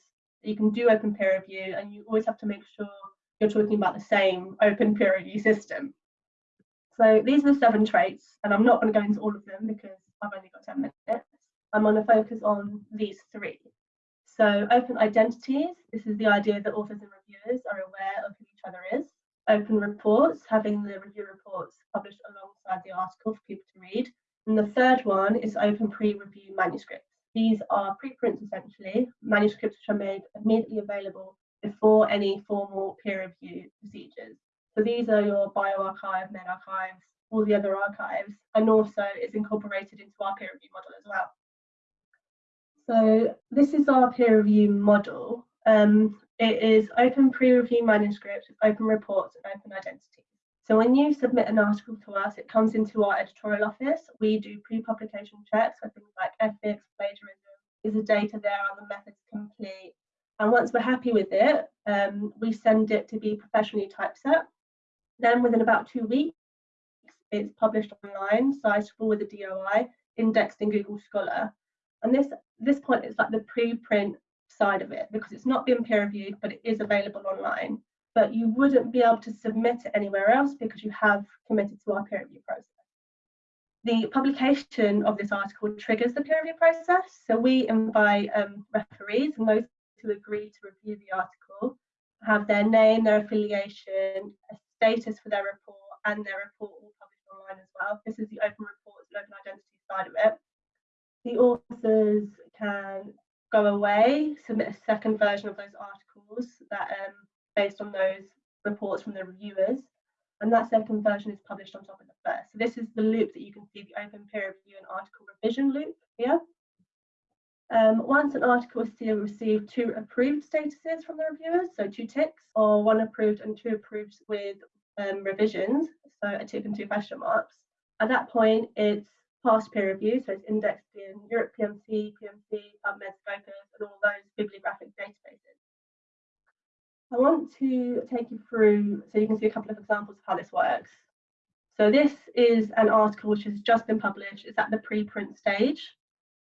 that you can do open peer review, and you always have to make sure you're talking about the same open peer review system. So these are the seven traits, and I'm not going to go into all of them because I've only got 10 minutes. I'm going to focus on these three. So open identities, this is the idea that authors and reviewers are aware of who each other is. Open reports, having the review reports published alongside the article for people to read. And the third one is open pre-review manuscripts. These are preprints essentially, manuscripts which are made immediately available before any formal peer review procedures. So these are your bioRxiv, medRxiv, all the other archives, and also it's incorporated into our peer review model as well. So this is our peer review model. Um, it is open pre-review manuscripts, open reports, and open identity. So when you submit an article to us, it comes into our editorial office. We do pre-publication checks for things like ethics, plagiarism. Is the data there? Are the methods complete? And once we're happy with it, um, we send it to be professionally typeset. Then within about two weeks, it's published online, citable with a DOI, indexed in Google Scholar. And this this point is like the preprint side of it because it's not been peer reviewed, but it is available online. But you wouldn't be able to submit it anywhere else because you have committed to our peer review process. The publication of this article triggers the peer review process. So we invite um, referees and those who agree to review the article have their name, their affiliation, a status for their report, and their report all published online as well. This is the open reports and open identity side of it. The authors can go away, submit a second version of those articles that um, based on those reports from the reviewers, and that second version is published on top of the first. So this is the loop that you can see, the open peer review and article revision loop here. Um, once an article is still received two approved statuses from the reviewers, so two ticks, or one approved and two approved with um, revisions, so a tick and two question marks. At that point, it's past peer review, so it's indexed in Europe PMC, PMC, PubMed, Scopus, and all those bibliographic databases. I want to take you through, so you can see a couple of examples of how this works. So this is an article which has just been published. It's at the preprint stage.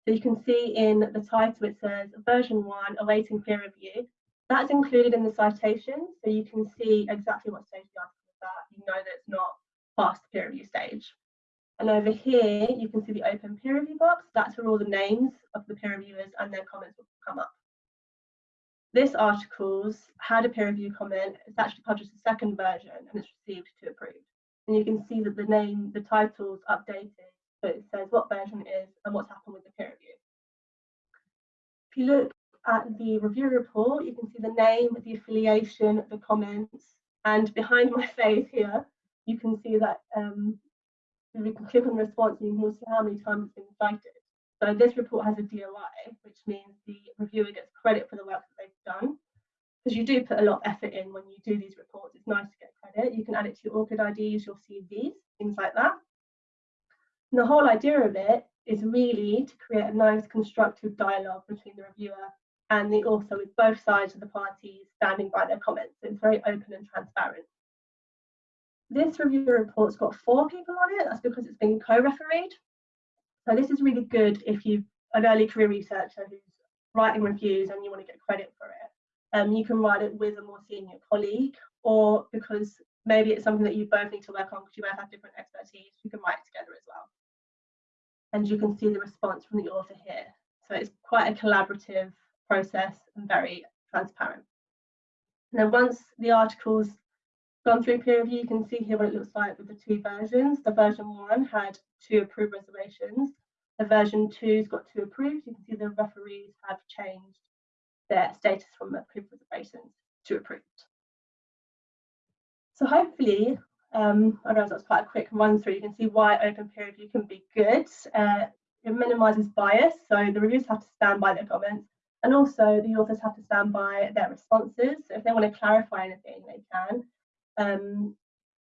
So you can see in the title it says version one awaiting peer review. That's included in the citation, so you can see exactly what stage the article is at. You know that it's not past the peer review stage. And over here, you can see the open peer review box. That's where all the names of the peer reviewers and their comments will come up. This article's had a peer review comment. It's actually published a second version and it's received to approved. And you can see that the name, the title's updated. It says what version it is and what's happened with the peer review. If you look at the review report, you can see the name, the affiliation, the comments, and behind my [LAUGHS] face here, you can see that um, we can click on response and you can see how many times it's been cited. So this report has a DOI, which means the reviewer gets credit for the work that they've done. Because you do put a lot of effort in when you do these reports, it's nice to get credit. You can add it to your ORCID IDs, your CVs, things like that. And the whole idea of it is really to create a nice constructive dialogue between the reviewer and the author with both sides of the parties standing by their comments. So it's very open and transparent. This review report's got four people on it. That's because it's been co-refereed. So this is really good if you're an early career researcher who's writing reviews and you want to get credit for it. Um, you can write it with a more senior colleague or because maybe it's something that you both need to work on because you both have different expertise, you can write it together as well. And you can see the response from the author here. So it's quite a collaborative process and very transparent. And then once the article's gone through peer review, you can see here what it looks like with the two versions. The version one had two approved reservations. The version two's got two approved. You can see the referees have changed their status from approved reservations to approved. So hopefully, um, I realize that's quite a quick run through. You can see why open peer review can be good. Uh, it minimises bias, so the reviews have to stand by their comments, and also the authors have to stand by their responses. So if they want to clarify anything, they can um,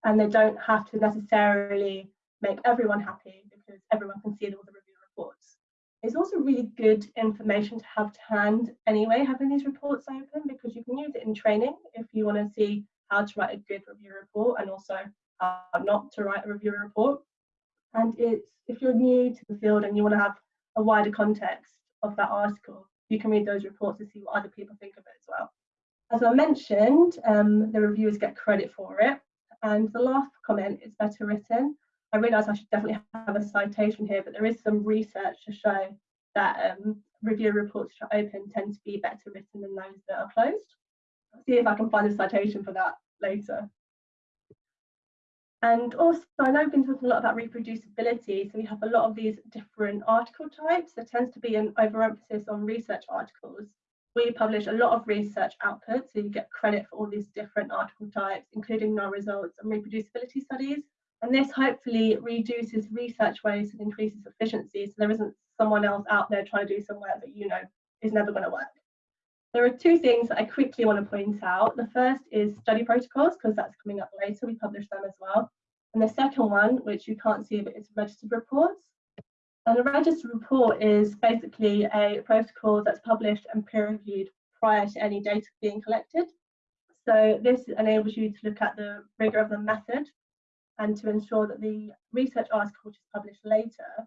and they don't have to necessarily make everyone happy because everyone can see all the review reports. It's also really good information to have to hand anyway, having these reports open because you can use it in training if you want to see how to write a good review report and also how not to write a review report. And it's if you're new to the field and you want to have a wider context of that article, you can read those reports to see what other people think of it as well. As I mentioned, um, the reviewers get credit for it. And the last comment is better written. I realise I should definitely have a citation here, but there is some research to show that um, review reports which are open tend to be better written than those that are closed. See if I can find a citation for that later. And also, I know we've been talking a lot about reproducibility, so we have a lot of these different article types. There tends to be an overemphasis on research articles, we publish a lot of research output, so you get credit for all these different article types, including null results and reproducibility studies. And this hopefully reduces research waste and increases efficiency, so there isn't someone else out there trying to do some work that you know is never going to work. There are two things that I quickly want to point out. The first is study protocols, because that's coming up later. We publish them as well. And the second one, which you can't see, but it's registered reports. And a registered report is basically a protocol that's published and peer reviewed prior to any data being collected. So this enables you to look at the rigor of the method and to ensure that the research article which is published later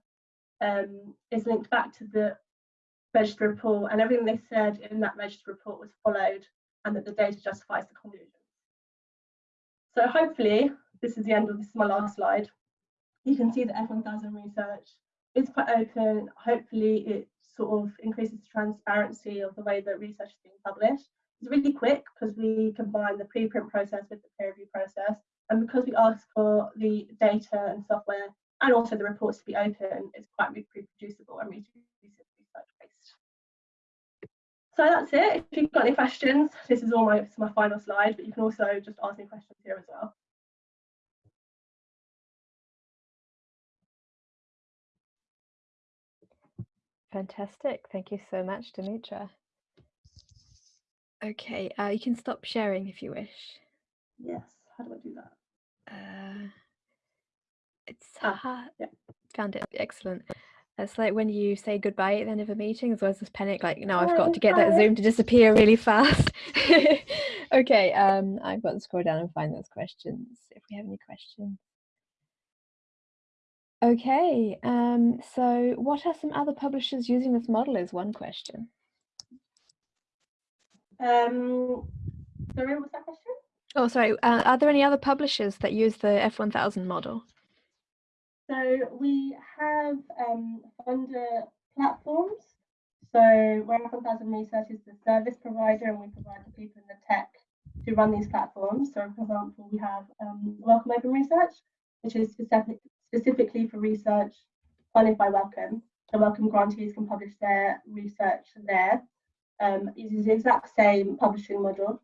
um, is linked back to the registered report and everything they said in that registered report was followed and that the data justifies the conclusions. So hopefully, this is the end of this is my last slide. You can see that F1000 research is quite open. Hopefully, it sort of increases the transparency of the way that research is being published. It's really quick because we combine the preprint process with the peer review process. And because we ask for the data and software and also the reports to be open, it's quite reproducible and waste. So that's it. If you've got any questions, this is all my, my final slide, but you can also just ask me questions here as well. Fantastic. Thank you so much, Dimitra. Okay, uh, you can stop sharing if you wish. Yes. How do I do that? Uh, it's Ah, hard. yeah. Found it. Excellent. It's like when you say goodbye at the end of a meeting, as well as this panic, like, no, I've got to get that. Zoom to disappear really fast. [LAUGHS] okay, um, I've got to scroll down and find those questions if we have any questions. Okay, um, so what are some other publishers using this model is one question. Um, sorry, what was that question? Oh, sorry, uh, are there any other publishers that use the F1000 model? So we have um, funder platforms. So where F1000 Research is the service provider and we provide the people in the tech to run these platforms. So for example, we have um, Wellcome Open Research, which is specific, specifically for research funded by Wellcome. So Wellcome grantees can publish their research there. Um, uses the exact same publishing model.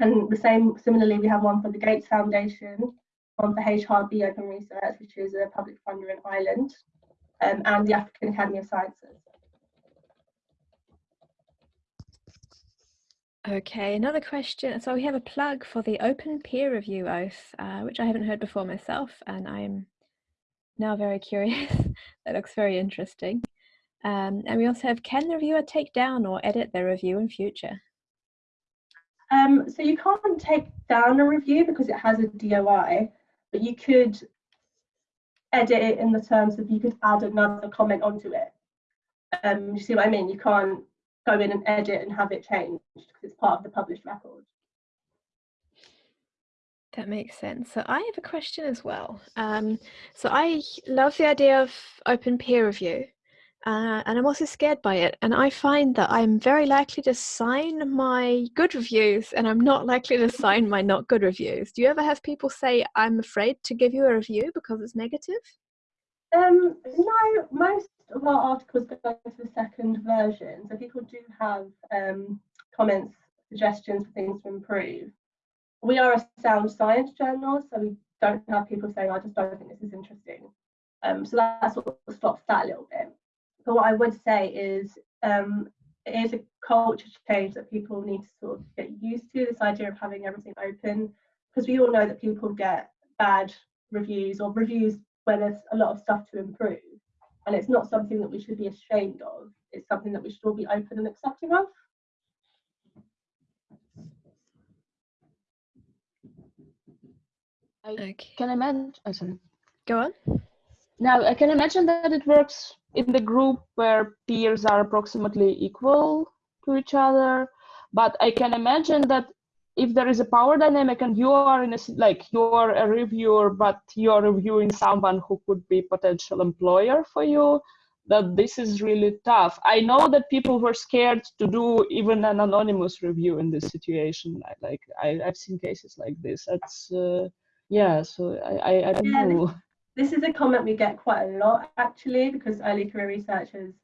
And the same, similarly, we have one for the Gates Foundation, one for HRB Open Research, which is a public funder in Ireland, um, and the African Academy of Sciences. Okay, another question. So we have a plug for the Open Peer Review Oath, uh, which I haven't heard before myself, and I'm now very [LAUGHS] curious. that looks very interesting. Um, and we also have, can the reviewer take down or edit their review in future? Um, so you can't take down a review because it has a DOI, you could edit it in the terms of you could add another comment onto it. Um, you see what I mean? You can't go in and edit and have it changed because it's part of the published record. That makes sense. So I have a question as well. Um, so I love the idea of open peer review, uh, and I'm also scared by it. And I find that I'm very likely to sign my good reviews, and I'm not likely to sign my not good reviews. Do you ever have people say, "I'm afraid to give you a review because it's negative"? Um, no, most of our articles go to the second version, so people do have um, comments, suggestions for things to improve. We are a sound science journal, so we don't have people saying, "I just don't think this is interesting." Um, so that sort of stops that a little bit. But what I would say is um, it is a culture change that people need to sort of get used to. This idea of having everything open, because we all know that people get bad reviews or reviews where there's a lot of stuff to improve. And it's not something that we should be ashamed of. It's something that we should all be open and accepting of. I Okay. can imagine. Oh, sorry. Go on. Now I can imagine that it works in the group where peers are approximately equal to each other, but I can imagine that if there is a power dynamic and you are in a like you're a reviewer but you're reviewing someone who could be potential employer for you that this is really tough. I know that people were scared to do even an anonymous review in this situation. I, like I, i've seen cases like this. That's uh, yeah so i i, I don't Yeah, know This is a comment we get quite a lot actually, because early career researchers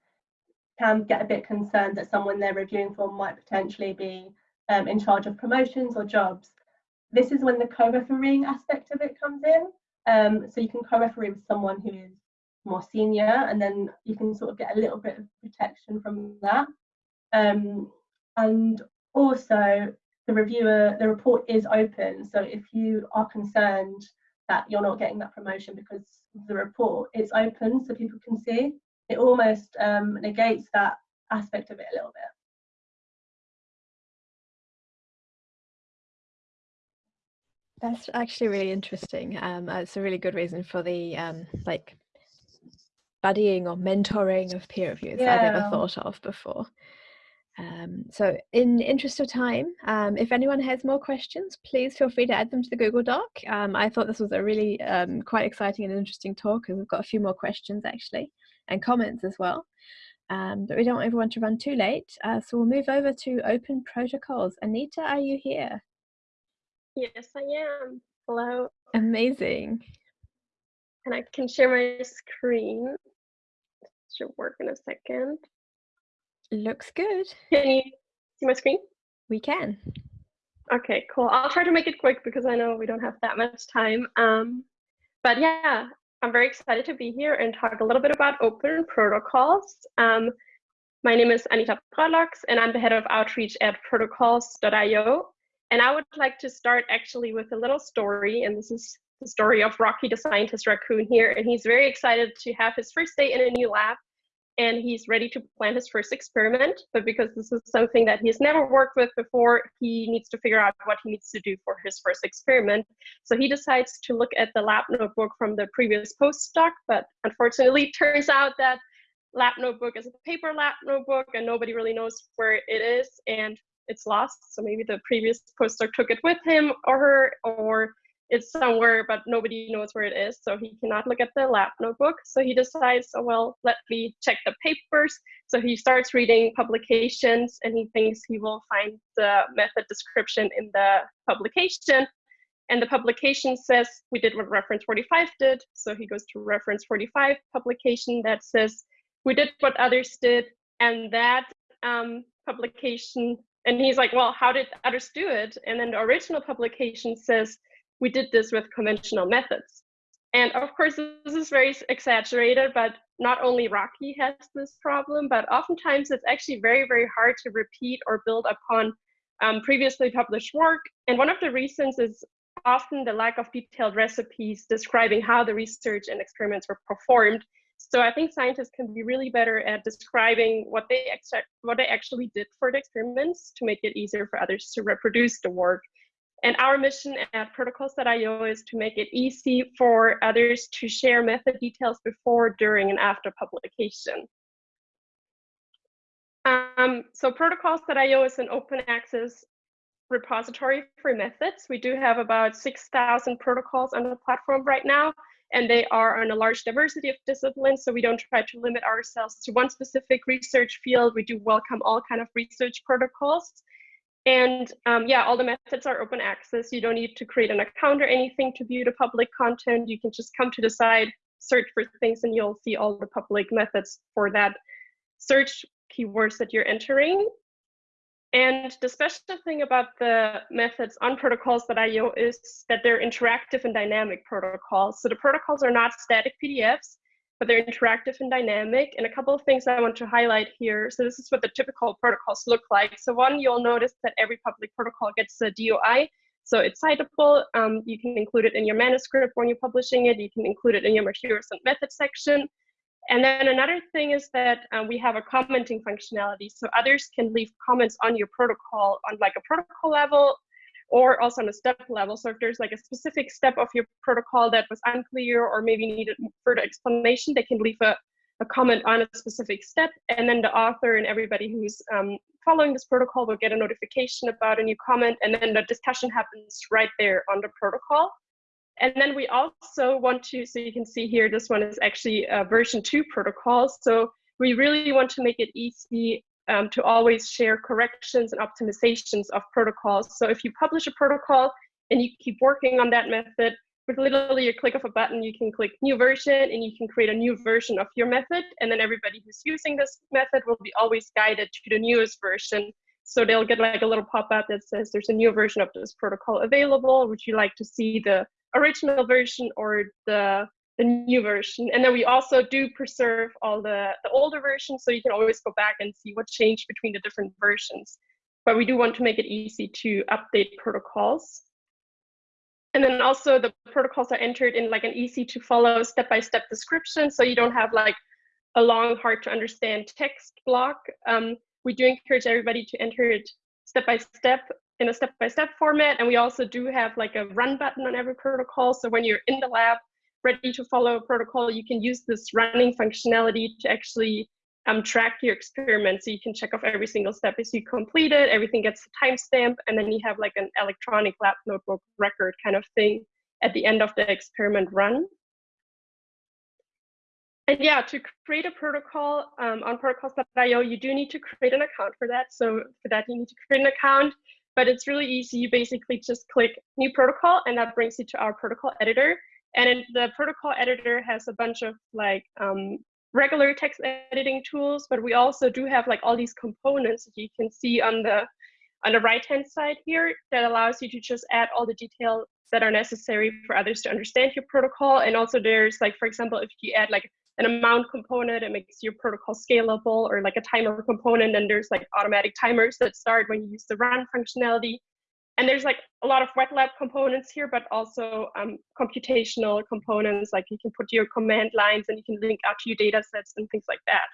can get a bit concerned that someone they're reviewing for might potentially be um, in charge of promotions or jobs. This is when the co-refereeing aspect of it comes in. Um, so you can co-referee with someone who is more senior, and then you can sort of get a little bit of protection from that. Um, and also, the reviewer, the report is open. So if you are concerned that you're not getting that promotion because the report, it's open so people can see. It almost um, negates that aspect of it a little bit. That's actually really interesting. Um, uh, it's a really good reason for the um, like buddying or mentoring of peer reviews I never thought of before. Um, so, in interest of time, um, if anyone has more questions, please feel free to add them to the Google Doc. Um, I thought this was a really um, quite exciting and interesting talk, and we've got a few more questions actually and comments as well. Um, but we don't want everyone to run too late, uh, so we'll move over to open protocols. Anita, are you here? Yes, I am. Hello, Amazing. and I can share my screen. Should work in a second. Looks good. Can you see my screen? We can. Okay, cool. I'll try to make it quick because I know we don't have that much time. Um, but yeah, I'm very excited to be here and talk a little bit about open protocols. Um, my name is Anita Broellochs, and I'm the head of outreach at protocols.io. And I would like to start actually with a little story, and this is the story of Rocky, the scientist raccoon here. And he's very excited to have his first day in a new lab and he's ready to plan his first experiment. But because this is something that he's never worked with before, he needs to figure out what he needs to do for his first experiment. So he decides to look at the lab notebook from the previous postdoc, but unfortunately, it turns out that lab notebook is a paper lab notebook and nobody really knows where it is and it's lost. So maybe the previous postdoc took it with him or her, or it's somewhere, but nobody knows where it is. So he cannot look at the lab notebook. So he decides, oh, well, let me check the papers. So he starts reading publications and he thinks he will find the method description in the publication. And the publication says we did what reference 45 did. So he goes to reference 45 publication that says we did what others did. And that um, publication, and he's like, well, how did others do it? And then the original publication says we did this with conventional methods. And of course, this is very exaggerated, but not only Rocky has this problem, but oftentimes it's actually very, very hard to repeat or build upon um, previously published work. And one of the reasons is often the lack of detailed recipes describing how the research and experiments were performed. So I think scientists can be really better at describing what they what they actually did for the experiments to make it easier for others to reproduce the work. And our mission at protocols.io is to make it easy for others to share method details before, during, and after publication. Um, so protocols.io is an open access repository for methods. We do have about 6,000 protocols on the platform right now, and they are on a large diversity of disciplines. So we don't try to limit ourselves to one specific research field. We do welcome all kind of research protocols. And um, yeah, all the methods are open access. You don't need to create an account or anything to view the public content. You can just come to the site, search for things, and you'll see all the public methods for that search keywords that you're entering. And the special thing about the methods on protocols.io is that they're interactive and dynamic protocols. So the protocols are not static PDFs but they're interactive and dynamic. And a couple of things I want to highlight here. So this is what the typical protocols look like. So one, you'll notice that every public protocol gets a DOI. So it's citable. Um, you can include it in your manuscript when you're publishing it. You can include it in your materials and methods section. And then another thing is that um, we have a commenting functionality. So others can leave comments on your protocol on like a protocol level or also on a step level. So if there's like a specific step of your protocol that was unclear or maybe needed further explanation, they can leave a, a comment on a specific step. And then the author and everybody who's um, following this protocol will get a notification about a new comment. And then the discussion happens right there on the protocol. And then we also want to, so you can see here, this one is actually a version two protocol. So we really want to make it easy um, to always share corrections and optimizations of protocols. So if you publish a protocol and you keep working on that method, with literally a click of a button, you can click new version and you can create a new version of your method. And then everybody who's using this method will be always guided to the newest version. So they'll get like a little pop-up that says there's a new version of this protocol available. Would you like to see the original version or the the new version. And then we also do preserve all the, the older versions, so you can always go back and see what changed between the different versions. But we do want to make it easy to update protocols. And then also the protocols are entered in like an easy to follow step-by-step -step description, so you don't have like a long, hard to understand text block. Um, we do encourage everybody to enter it step-by-step -step in a step-by-step -step format. And we also do have like a run button on every protocol. So when you're in the lab, ready to follow a protocol, you can use this running functionality to actually um, track your experiment. So you can check off every single step as you complete it, everything gets a timestamp, and then you have like an electronic lab notebook record kind of thing at the end of the experiment run. And yeah, to create a protocol um, on protocols.io, you do need to create an account for that. So for that, you need to create an account, but it's really easy. You basically just click new protocol and that brings you to our protocol editor. And the protocol editor has a bunch of like um, regular text editing tools, but we also do have like all these components that you can see on the on the right hand side here that allows you to just add all the details that are necessary for others to understand your protocol. And also there's like, for example, if you add like an amount component, it makes your protocol scalable or like a timer component, and there's like automatic timers that start when you use the run functionality. And there's like a lot of wet lab components here, but also um, computational components, like you can put your command lines and you can link out to your data sets and things like that.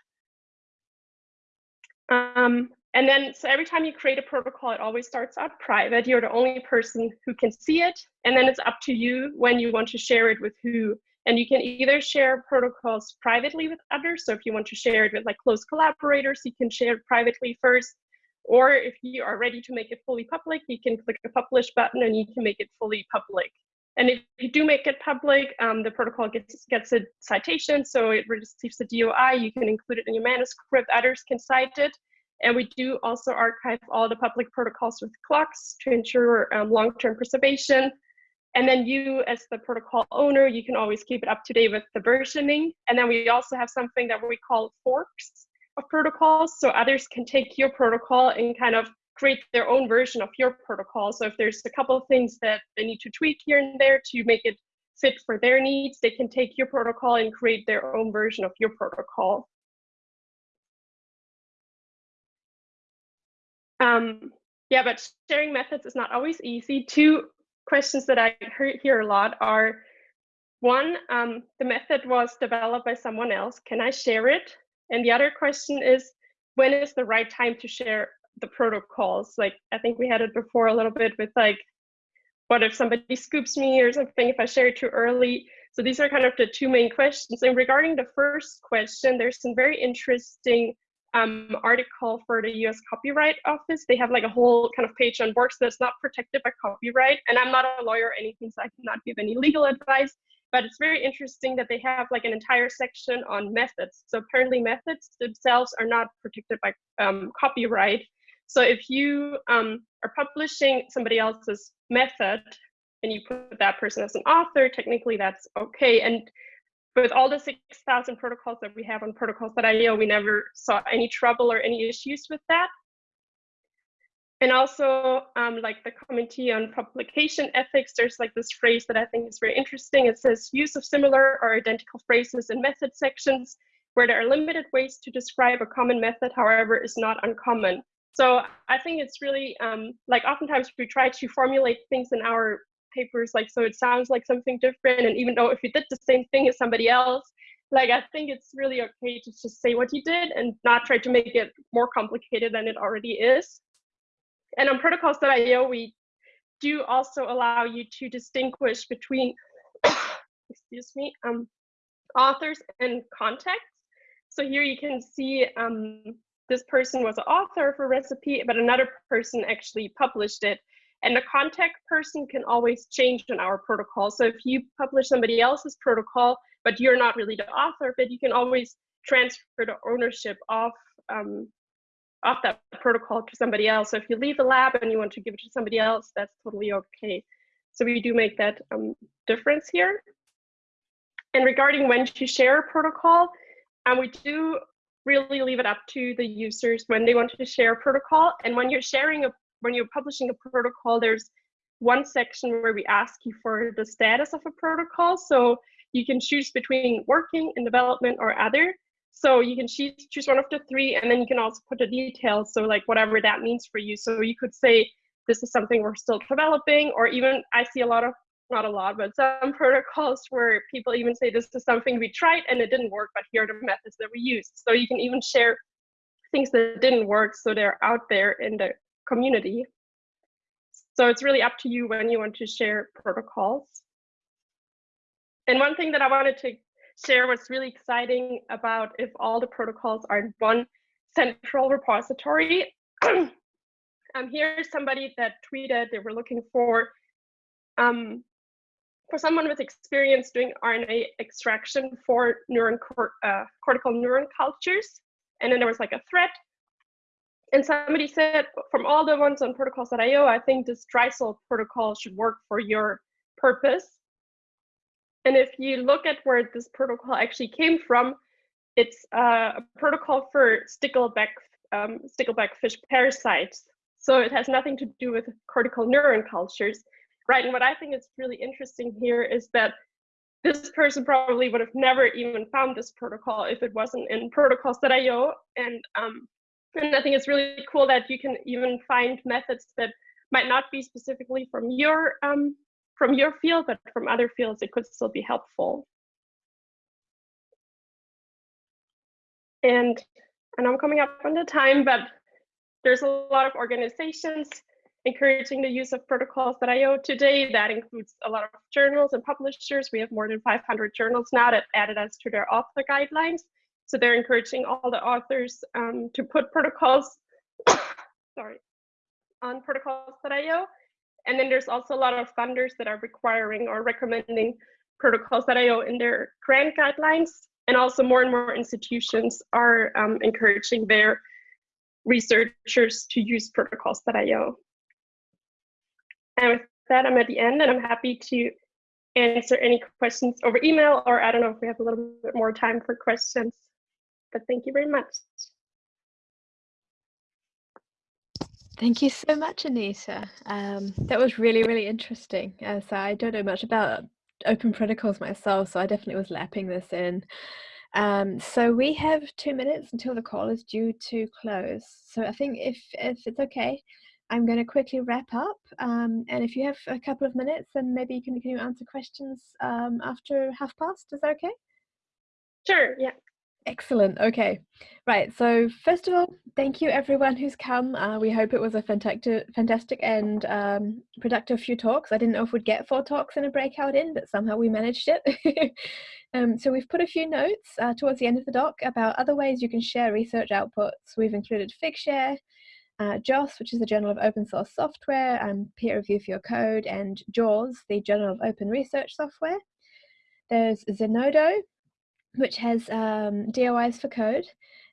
Um, and then, so every time you create a protocol, it always starts out private. You're the only person who can see it. And then it's up to you when you want to share it with who. And you can either share protocols privately with others. So if you want to share it with like close collaborators, you can share it privately first. Or if you are ready to make it fully public, you can click the publish button and you can make it fully public. And if you do make it public, um, the protocol gets, gets a citation, so it receives the DOI. You can include it in your manuscript. Others can cite it. And we do also archive all the public protocols with CLOCKSS to ensure um, long-term preservation. And then you, as the protocol owner, you can always keep it up to date with the versioning. And then we also have something that we call forks of protocols. So others can take your protocol and kind of create their own version of your protocol. So if there's a couple of things that they need to tweak here and there to make it fit for their needs, they can take your protocol and create their own version of your protocol. Um, yeah, but sharing methods is not always easy. Two questions that I hear a lot are, one, um, the method was developed by someone else. Can I share it? And the other question is, when is the right time to share the protocols? Like, I think we had it before a little bit with like, what if somebody scoops me or something if I share it too early? So these are kind of the two main questions. And regarding the first question, there's some very interesting um, article for the US Copyright Office. They have like a whole kind of page on works that's not protected by copyright. And I'm not a lawyer or anything, so I cannot give any legal advice. But it's very interesting that they have like an entire section on methods. So apparently methods themselves are not protected by um, copyright. So if you um, are publishing somebody else's method and you put that person as an author, technically that's okay. And with all the 6,000 protocols that we have on protocols.io, we never saw any trouble or any issues with that. And also, um, like the committee on publication ethics, there's like this phrase that I think is very interesting. It says use of similar or identical phrases in method sections where there are limited ways to describe a common method, however, is not uncommon. So I think it's really um, like oftentimes we try to formulate things in our papers like so it sounds like something different and even though if you did the same thing as somebody else like i think it's really okay to just say what you did and not try to make it more complicated than it already is and on protocols.io we do also allow you to distinguish between [COUGHS] excuse me um, authors and contexts so here you can see um, this person was an author of a recipe but another person actually published it and the contact person can always change in our protocol. So if you publish somebody else's protocol, but you're not really the author it, you can always transfer the ownership of um, of that protocol to somebody else. So if you leave the lab and you want to give it to somebody else, that's totally okay. So we do make that um, difference here. And regarding when to share a protocol, um, we do really leave it up to the users when they want to share a protocol. And when you're sharing a when you're publishing a protocol, there's one section where we ask you for the status of a protocol. So you can choose between working in development or other. So you can choose, choose one of the three, and then you can also put the details. So like whatever that means for you. So you could say, this is something we're still developing, or even I see a lot of, not a lot, but some [LAUGHS] protocols where people even say this is something we tried and it didn't work, but here are the methods that we used. So you can even share things that didn't work so they're out there in the community. So it's really up to you when you want to share protocols. And one thing that I wanted to share what's really exciting about if all the protocols are in one central repository. [CLEARS THROAT] um, here's somebody that tweeted they were looking for um, for someone with experience doing RNA extraction for neuron cor uh, cortical neuron cultures. And then there was like a thread and somebody said, from all the ones on protocols.io, I think this TRIzol protocol should work for your purpose. And if you look at where this protocol actually came from, it's uh, a protocol for stickleback, um, stickleback fish parasites. So it has nothing to do with cortical neuron cultures, right? And what I think is really interesting here is that this person probably would have never even found this protocol if it wasn't in protocols.io. And um, and I think it's really cool that you can even find methods that might not be specifically from your um, from your field, but from other fields, it could still be helpful. And and I'm coming up on the time, but there's a lot of organizations encouraging the use of protocols.io today. That includes a lot of journals and publishers. We have more than 500 journals now that added us to their author guidelines. So they're encouraging all the authors um, to put protocols, [COUGHS] sorry, on protocols.io. and then there's also a lot of funders that are requiring or recommending protocols.io in their grant guidelines. And also more and more institutions are um, encouraging their researchers to use protocols.io. And with that, I'm at the end and I'm happy to answer any questions over email, or I don't know if we have a little bit more time for questions, but thank you very much. Thank you so much, Anita. Um, that was really, really interesting. Uh, so I don't know much about open protocols myself, so I definitely was lapping this in. Um, so we have two minutes until the call is due to close. So I think if, if it's okay, I'm going to quickly wrap up. Um, and if you have a couple of minutes, then maybe you can, can you answer questions um, after half past. Is that okay? Sure, yeah. Excellent. Okay. Right. So first of all, thank you everyone who's come. Uh, we hope it was a fantastic, fantastic and um, productive few talks. I didn't know if we'd get four talks in a breakout in, but somehow we managed it. [LAUGHS] um, so we've put a few notes uh, towards the end of the doc about other ways you can share research outputs. We've included Figshare, uh, JOSS, which is the Journal of Open Source Software and peer review for your code, and JORS, the Journal of Open Research Software. There's Zenodo, which has um, DOIs for code,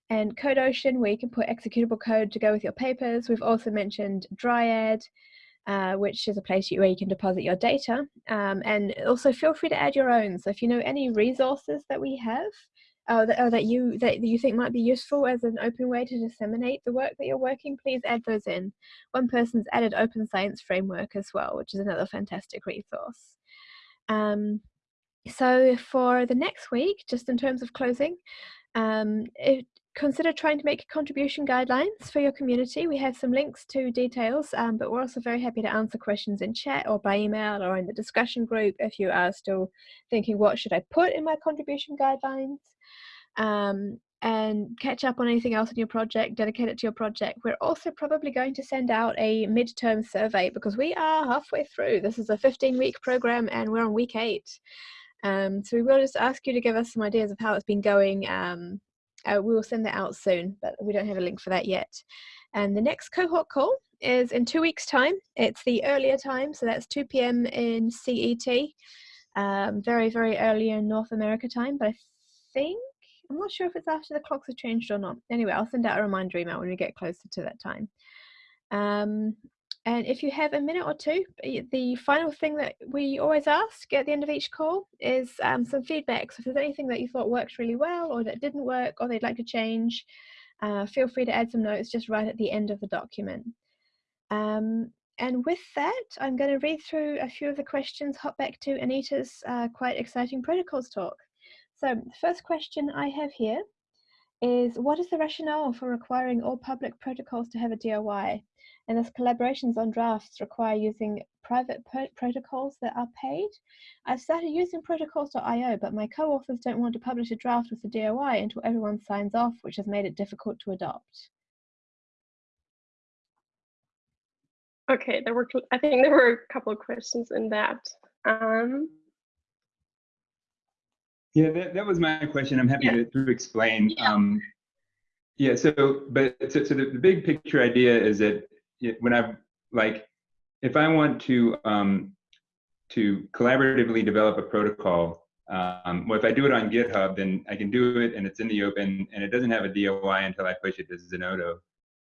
and CodeOcean, where you can put executable code to go with your papers. We've also mentioned Dryad, uh, which is a place where you can deposit your data. Um, and also feel free to add your own. So if you know any resources that we have, uh, that, or that you that you think might be useful as an open way to disseminate the work that you're working, please add those in. One person's added Open Science Framework as well, which is another fantastic resource. Um, so for the next week, just in terms of closing, um, it, consider trying to make contribution guidelines for your community. We have some links to details, um, but we're also very happy to answer questions in chat or by email or in the discussion group if you are still thinking, what should I put in my contribution guidelines? Um, and catch up on anything else in your project, dedicate it to your project. We're also probably going to send out a midterm survey because we are halfway through. This is a 15 week program and we're on week eight. Um, so we will just ask you to give us some ideas of how it's been going. Um, uh, we will send that out soon, but we don't have a link for that yet. And the next cohort call is in two weeks' time. It's the earlier time, so that's 2 p.m. in CET. Um, very, very early in North America time, but I think, I'm not sure if it's after the clocks have changed or not. Anyway, I'll send out a reminder email when we get closer to that time. Um, and if you have a minute or two, the final thing that we always ask at the end of each call is um, some feedback. So if there's anything that you thought worked really well or that didn't work or they'd like to change, uh, feel free to add some notes just right at the end of the document. Um, and with that, I'm going to read through a few of the questions, hop back to Anita's uh, quite exciting protocols talk. So the first question I have here is what is the rationale for requiring all public protocols to have a DOI? and as collaborations on drafts require using private protocols that are paid. I've started using protocols.io, but my co-authors don't want to publish a draft with the DOI until everyone signs off, which has made it difficult to adopt. Okay, there were, I think there were a couple of questions in that. Um, yeah, that, that was my question. I'm happy yeah. to, to explain. Yeah. Um, yeah, so, but so, so the, the big picture idea is that when I've like, if I want to um, to collaboratively develop a protocol, um, well, if I do it on GitHub, then I can do it and it's in the open and it doesn't have a DOI until I push it to Zenodo.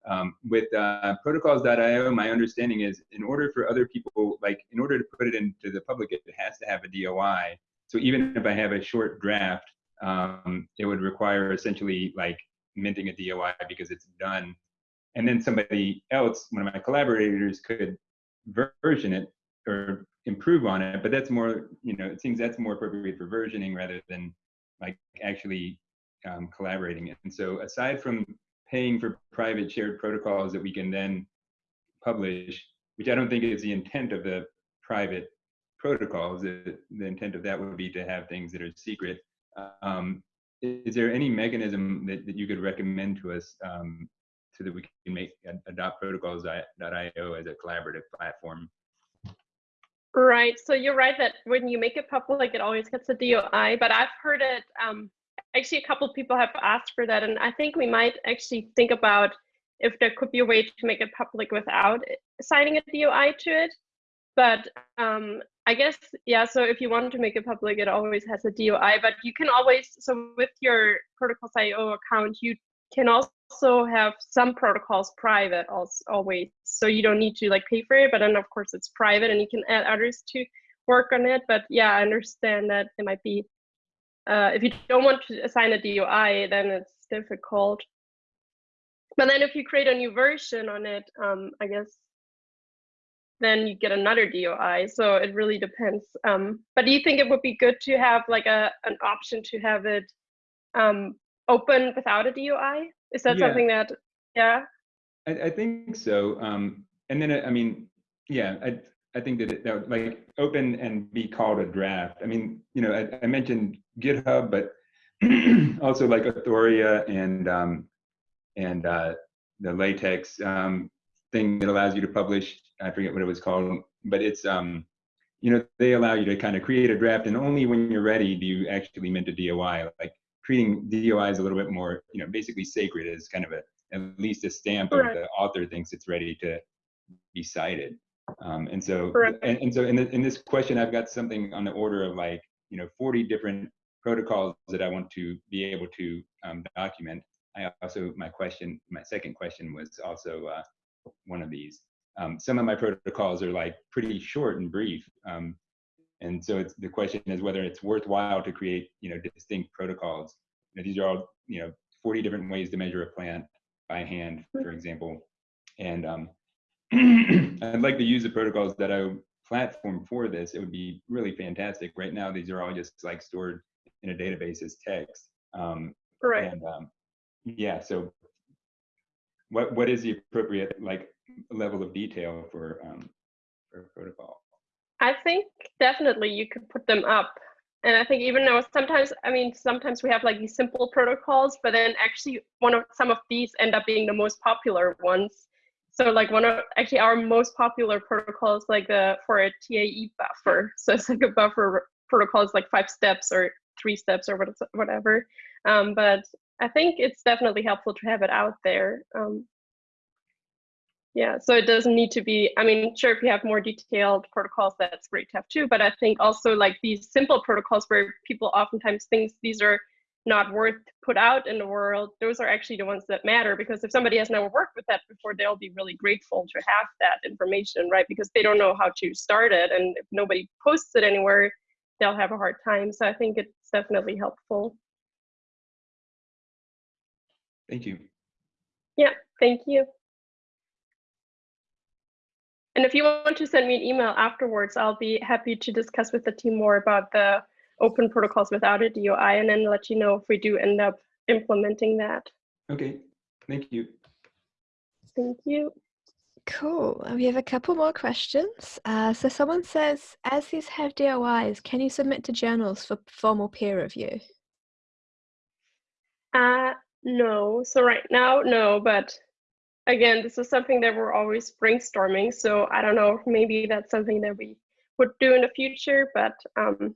Um, with uh, protocols.io, my understanding is in order for other people, like in order to put it into the public, it has to have a DOI. So even if I have a short draft, um, it would require essentially like minting a DOI because it's done and then somebody else, one of my collaborators, could version it or improve on it. But that's more, you know, it seems that's more appropriate for versioning rather than like actually um, collaborating. And so aside from paying for private shared protocols that we can then publish, which I don't think is the intent of the private protocols, the, the intent of that would be to have things that are secret. Um, is there any mechanism that, that you could recommend to us um, so that we can make adopt protocols.io as a collaborative platform. Right. So you're right that when you make it public, it always gets a DOI. But I've heard it. Um, actually, a couple of people have asked for that, and I think we might actually think about if there could be a way to make it public without signing a DOI to it. but um, I guess yeah. So if you want to make it public, it always has a DOI. But you can always so with your protocols.io account, you can also have some protocols private also always. So you don't need to like pay for it. But then of course it's private, and you can add others to work on it. But yeah, I understand that it might be uh, if you don't want to assign a DOI, then it's difficult. But then if you create a new version on it, um, I guess then you get another DOI. So it really depends. Um, but do you think it would be good to have like a an option to have it um, open without a DOI? Is that Yeah. something that, yeah? I, I think so. Um, and then, I mean, yeah, I, I think that, it, that would, like open and be called a draft. I mean, you know, I, I mentioned GitHub, but [CLEARS THROAT] also like Authorea and um, and uh, the LaTeX um, thing that allows you to publish. I forget what it was called, but it's um, you know, they allow you to kind of create a draft, and only when you're ready do you actually mint a DOI. Like treating DOI is a little bit more, you know, basically sacred as kind of a at least a stamp of the author thinks it's ready to be cited. Um, and so, and, and so in, the, in this question, I've got something on the order of like, you know, 40 different protocols that I want to be able to um, document. I also, my question, my second question was also uh, one of these. Um, some of my protocols are like pretty short and brief. Um, and so it's, the question is whether it's worthwhile to create, you know, distinct protocols. You know, these are all, you know, 40 different ways to measure a plant by hand, for example. And um, [CLEARS THROAT] I'd like to use the protocols that I platform for this. It would be really fantastic. Right now, these are all just like stored in a database as text. Um, Correct. and um, yeah, so what what is the appropriate like level of detail for um, for protocol? I think definitely you could put them up. And I think even though sometimes, I mean, sometimes we have like these simple protocols, but then actually one of some of these end up being the most popular ones. So like one of actually our most popular protocols like the for a TAE buffer. So it's like a buffer protocol is like five steps or three steps or whatever. Um, but I think it's definitely helpful to have it out there. Um, yeah, so it doesn't need to be, I mean, sure, if you have more detailed protocols, that's great to have too, but I think also like these simple protocols where people oftentimes think these are not worth put out in the world, those are actually the ones that matter because if somebody has never worked with that before, they'll be really grateful to have that information, right? Because they don't know how to start it and if nobody posts it anywhere, they'll have a hard time. So I think it's definitely helpful. Thank you. Yeah, thank you. And if you want to send me an email afterwards, I'll be happy to discuss with the team more about the open protocols without a DOI and then let you know if we do end up implementing that. Okay, thank you. Thank you. Cool. We have a couple more questions. Uh, so someone says, as these have DOIs, can you submit to journals for formal peer review? Uh, no, so right now, no, but again, this is something that we're always brainstorming. So I don't know, maybe that's something that we would do in the future, but um,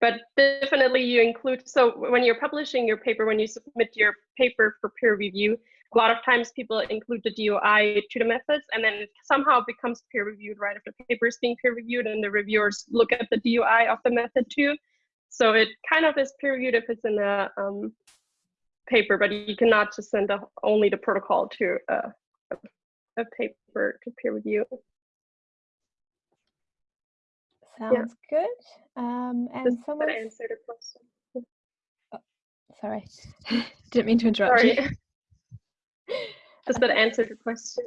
but definitely you include, so when you're publishing your paper, when you submit your paper for peer review, a lot of times people include the DOI to the methods and then it somehow becomes peer reviewed, right? If the paper is being peer reviewed and the reviewers look at the DOI of the method too. So it kind of is peer reviewed if it's in a um, paper, but you cannot just send the, only the protocol to a, a, a paper to peer review. Sounds good. Um, and Does that someone, answer the question? sorry, [LAUGHS] didn't mean to interrupt Sorry. you. [LAUGHS] Does that answer the question?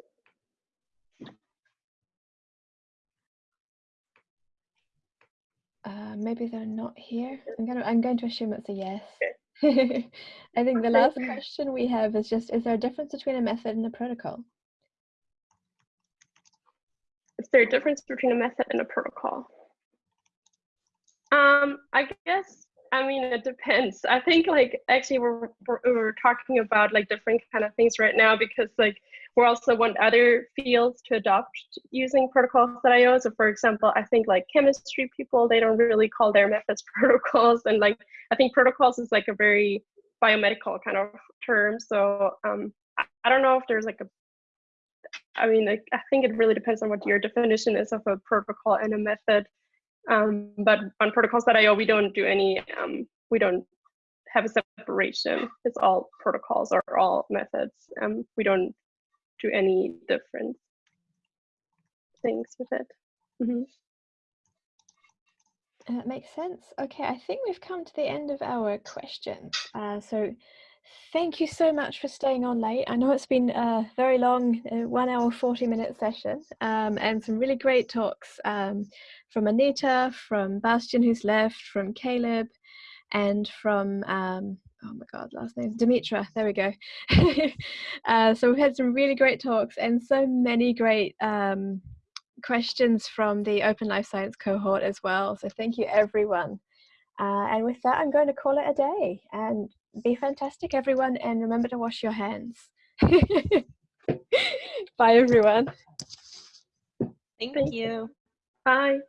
Uh, maybe they're not here. I'm gonna. I'm going to assume it's a yes. [LAUGHS] I think the last question we have is just: Is there a difference between a method and a protocol? Is there a difference between a method and a protocol? Um, I guess, I mean, it depends. I think like actually we're, we're, we're talking about like different kind of things right now because like we also want other fields to adopt using protocols that protocols.io. So for example, I think like chemistry people, they don't really call their methods [LAUGHS] protocols. And like, I think protocols is like a very biomedical kind of term. So um, I, I don't know if there's like a I mean, like, I think it really depends on what your definition is of a protocol and a method. Um, but on protocols.io, we don't do any, um, we don't have a separation. It's all protocols or all methods. Um, we don't do any different things with it. Mhm. That makes sense. Okay, I think we've come to the end of our questions. Uh, so thank you so much for staying on late. I know it's been a very long, uh, one hour, 40 minute session um, and some really great talks um, from Anita, from Bastian who's left, from Caleb, and from, um, oh my God, last name, Dimitra, there we go. [LAUGHS] uh, so we've had some really great talks and so many great um, questions from the Open Life Science cohort as well. So thank you everyone. Uh, and with that, I'm going to call it a day and be fantastic everyone and remember to wash your hands. [LAUGHS] Bye everyone. Thank you. Bye.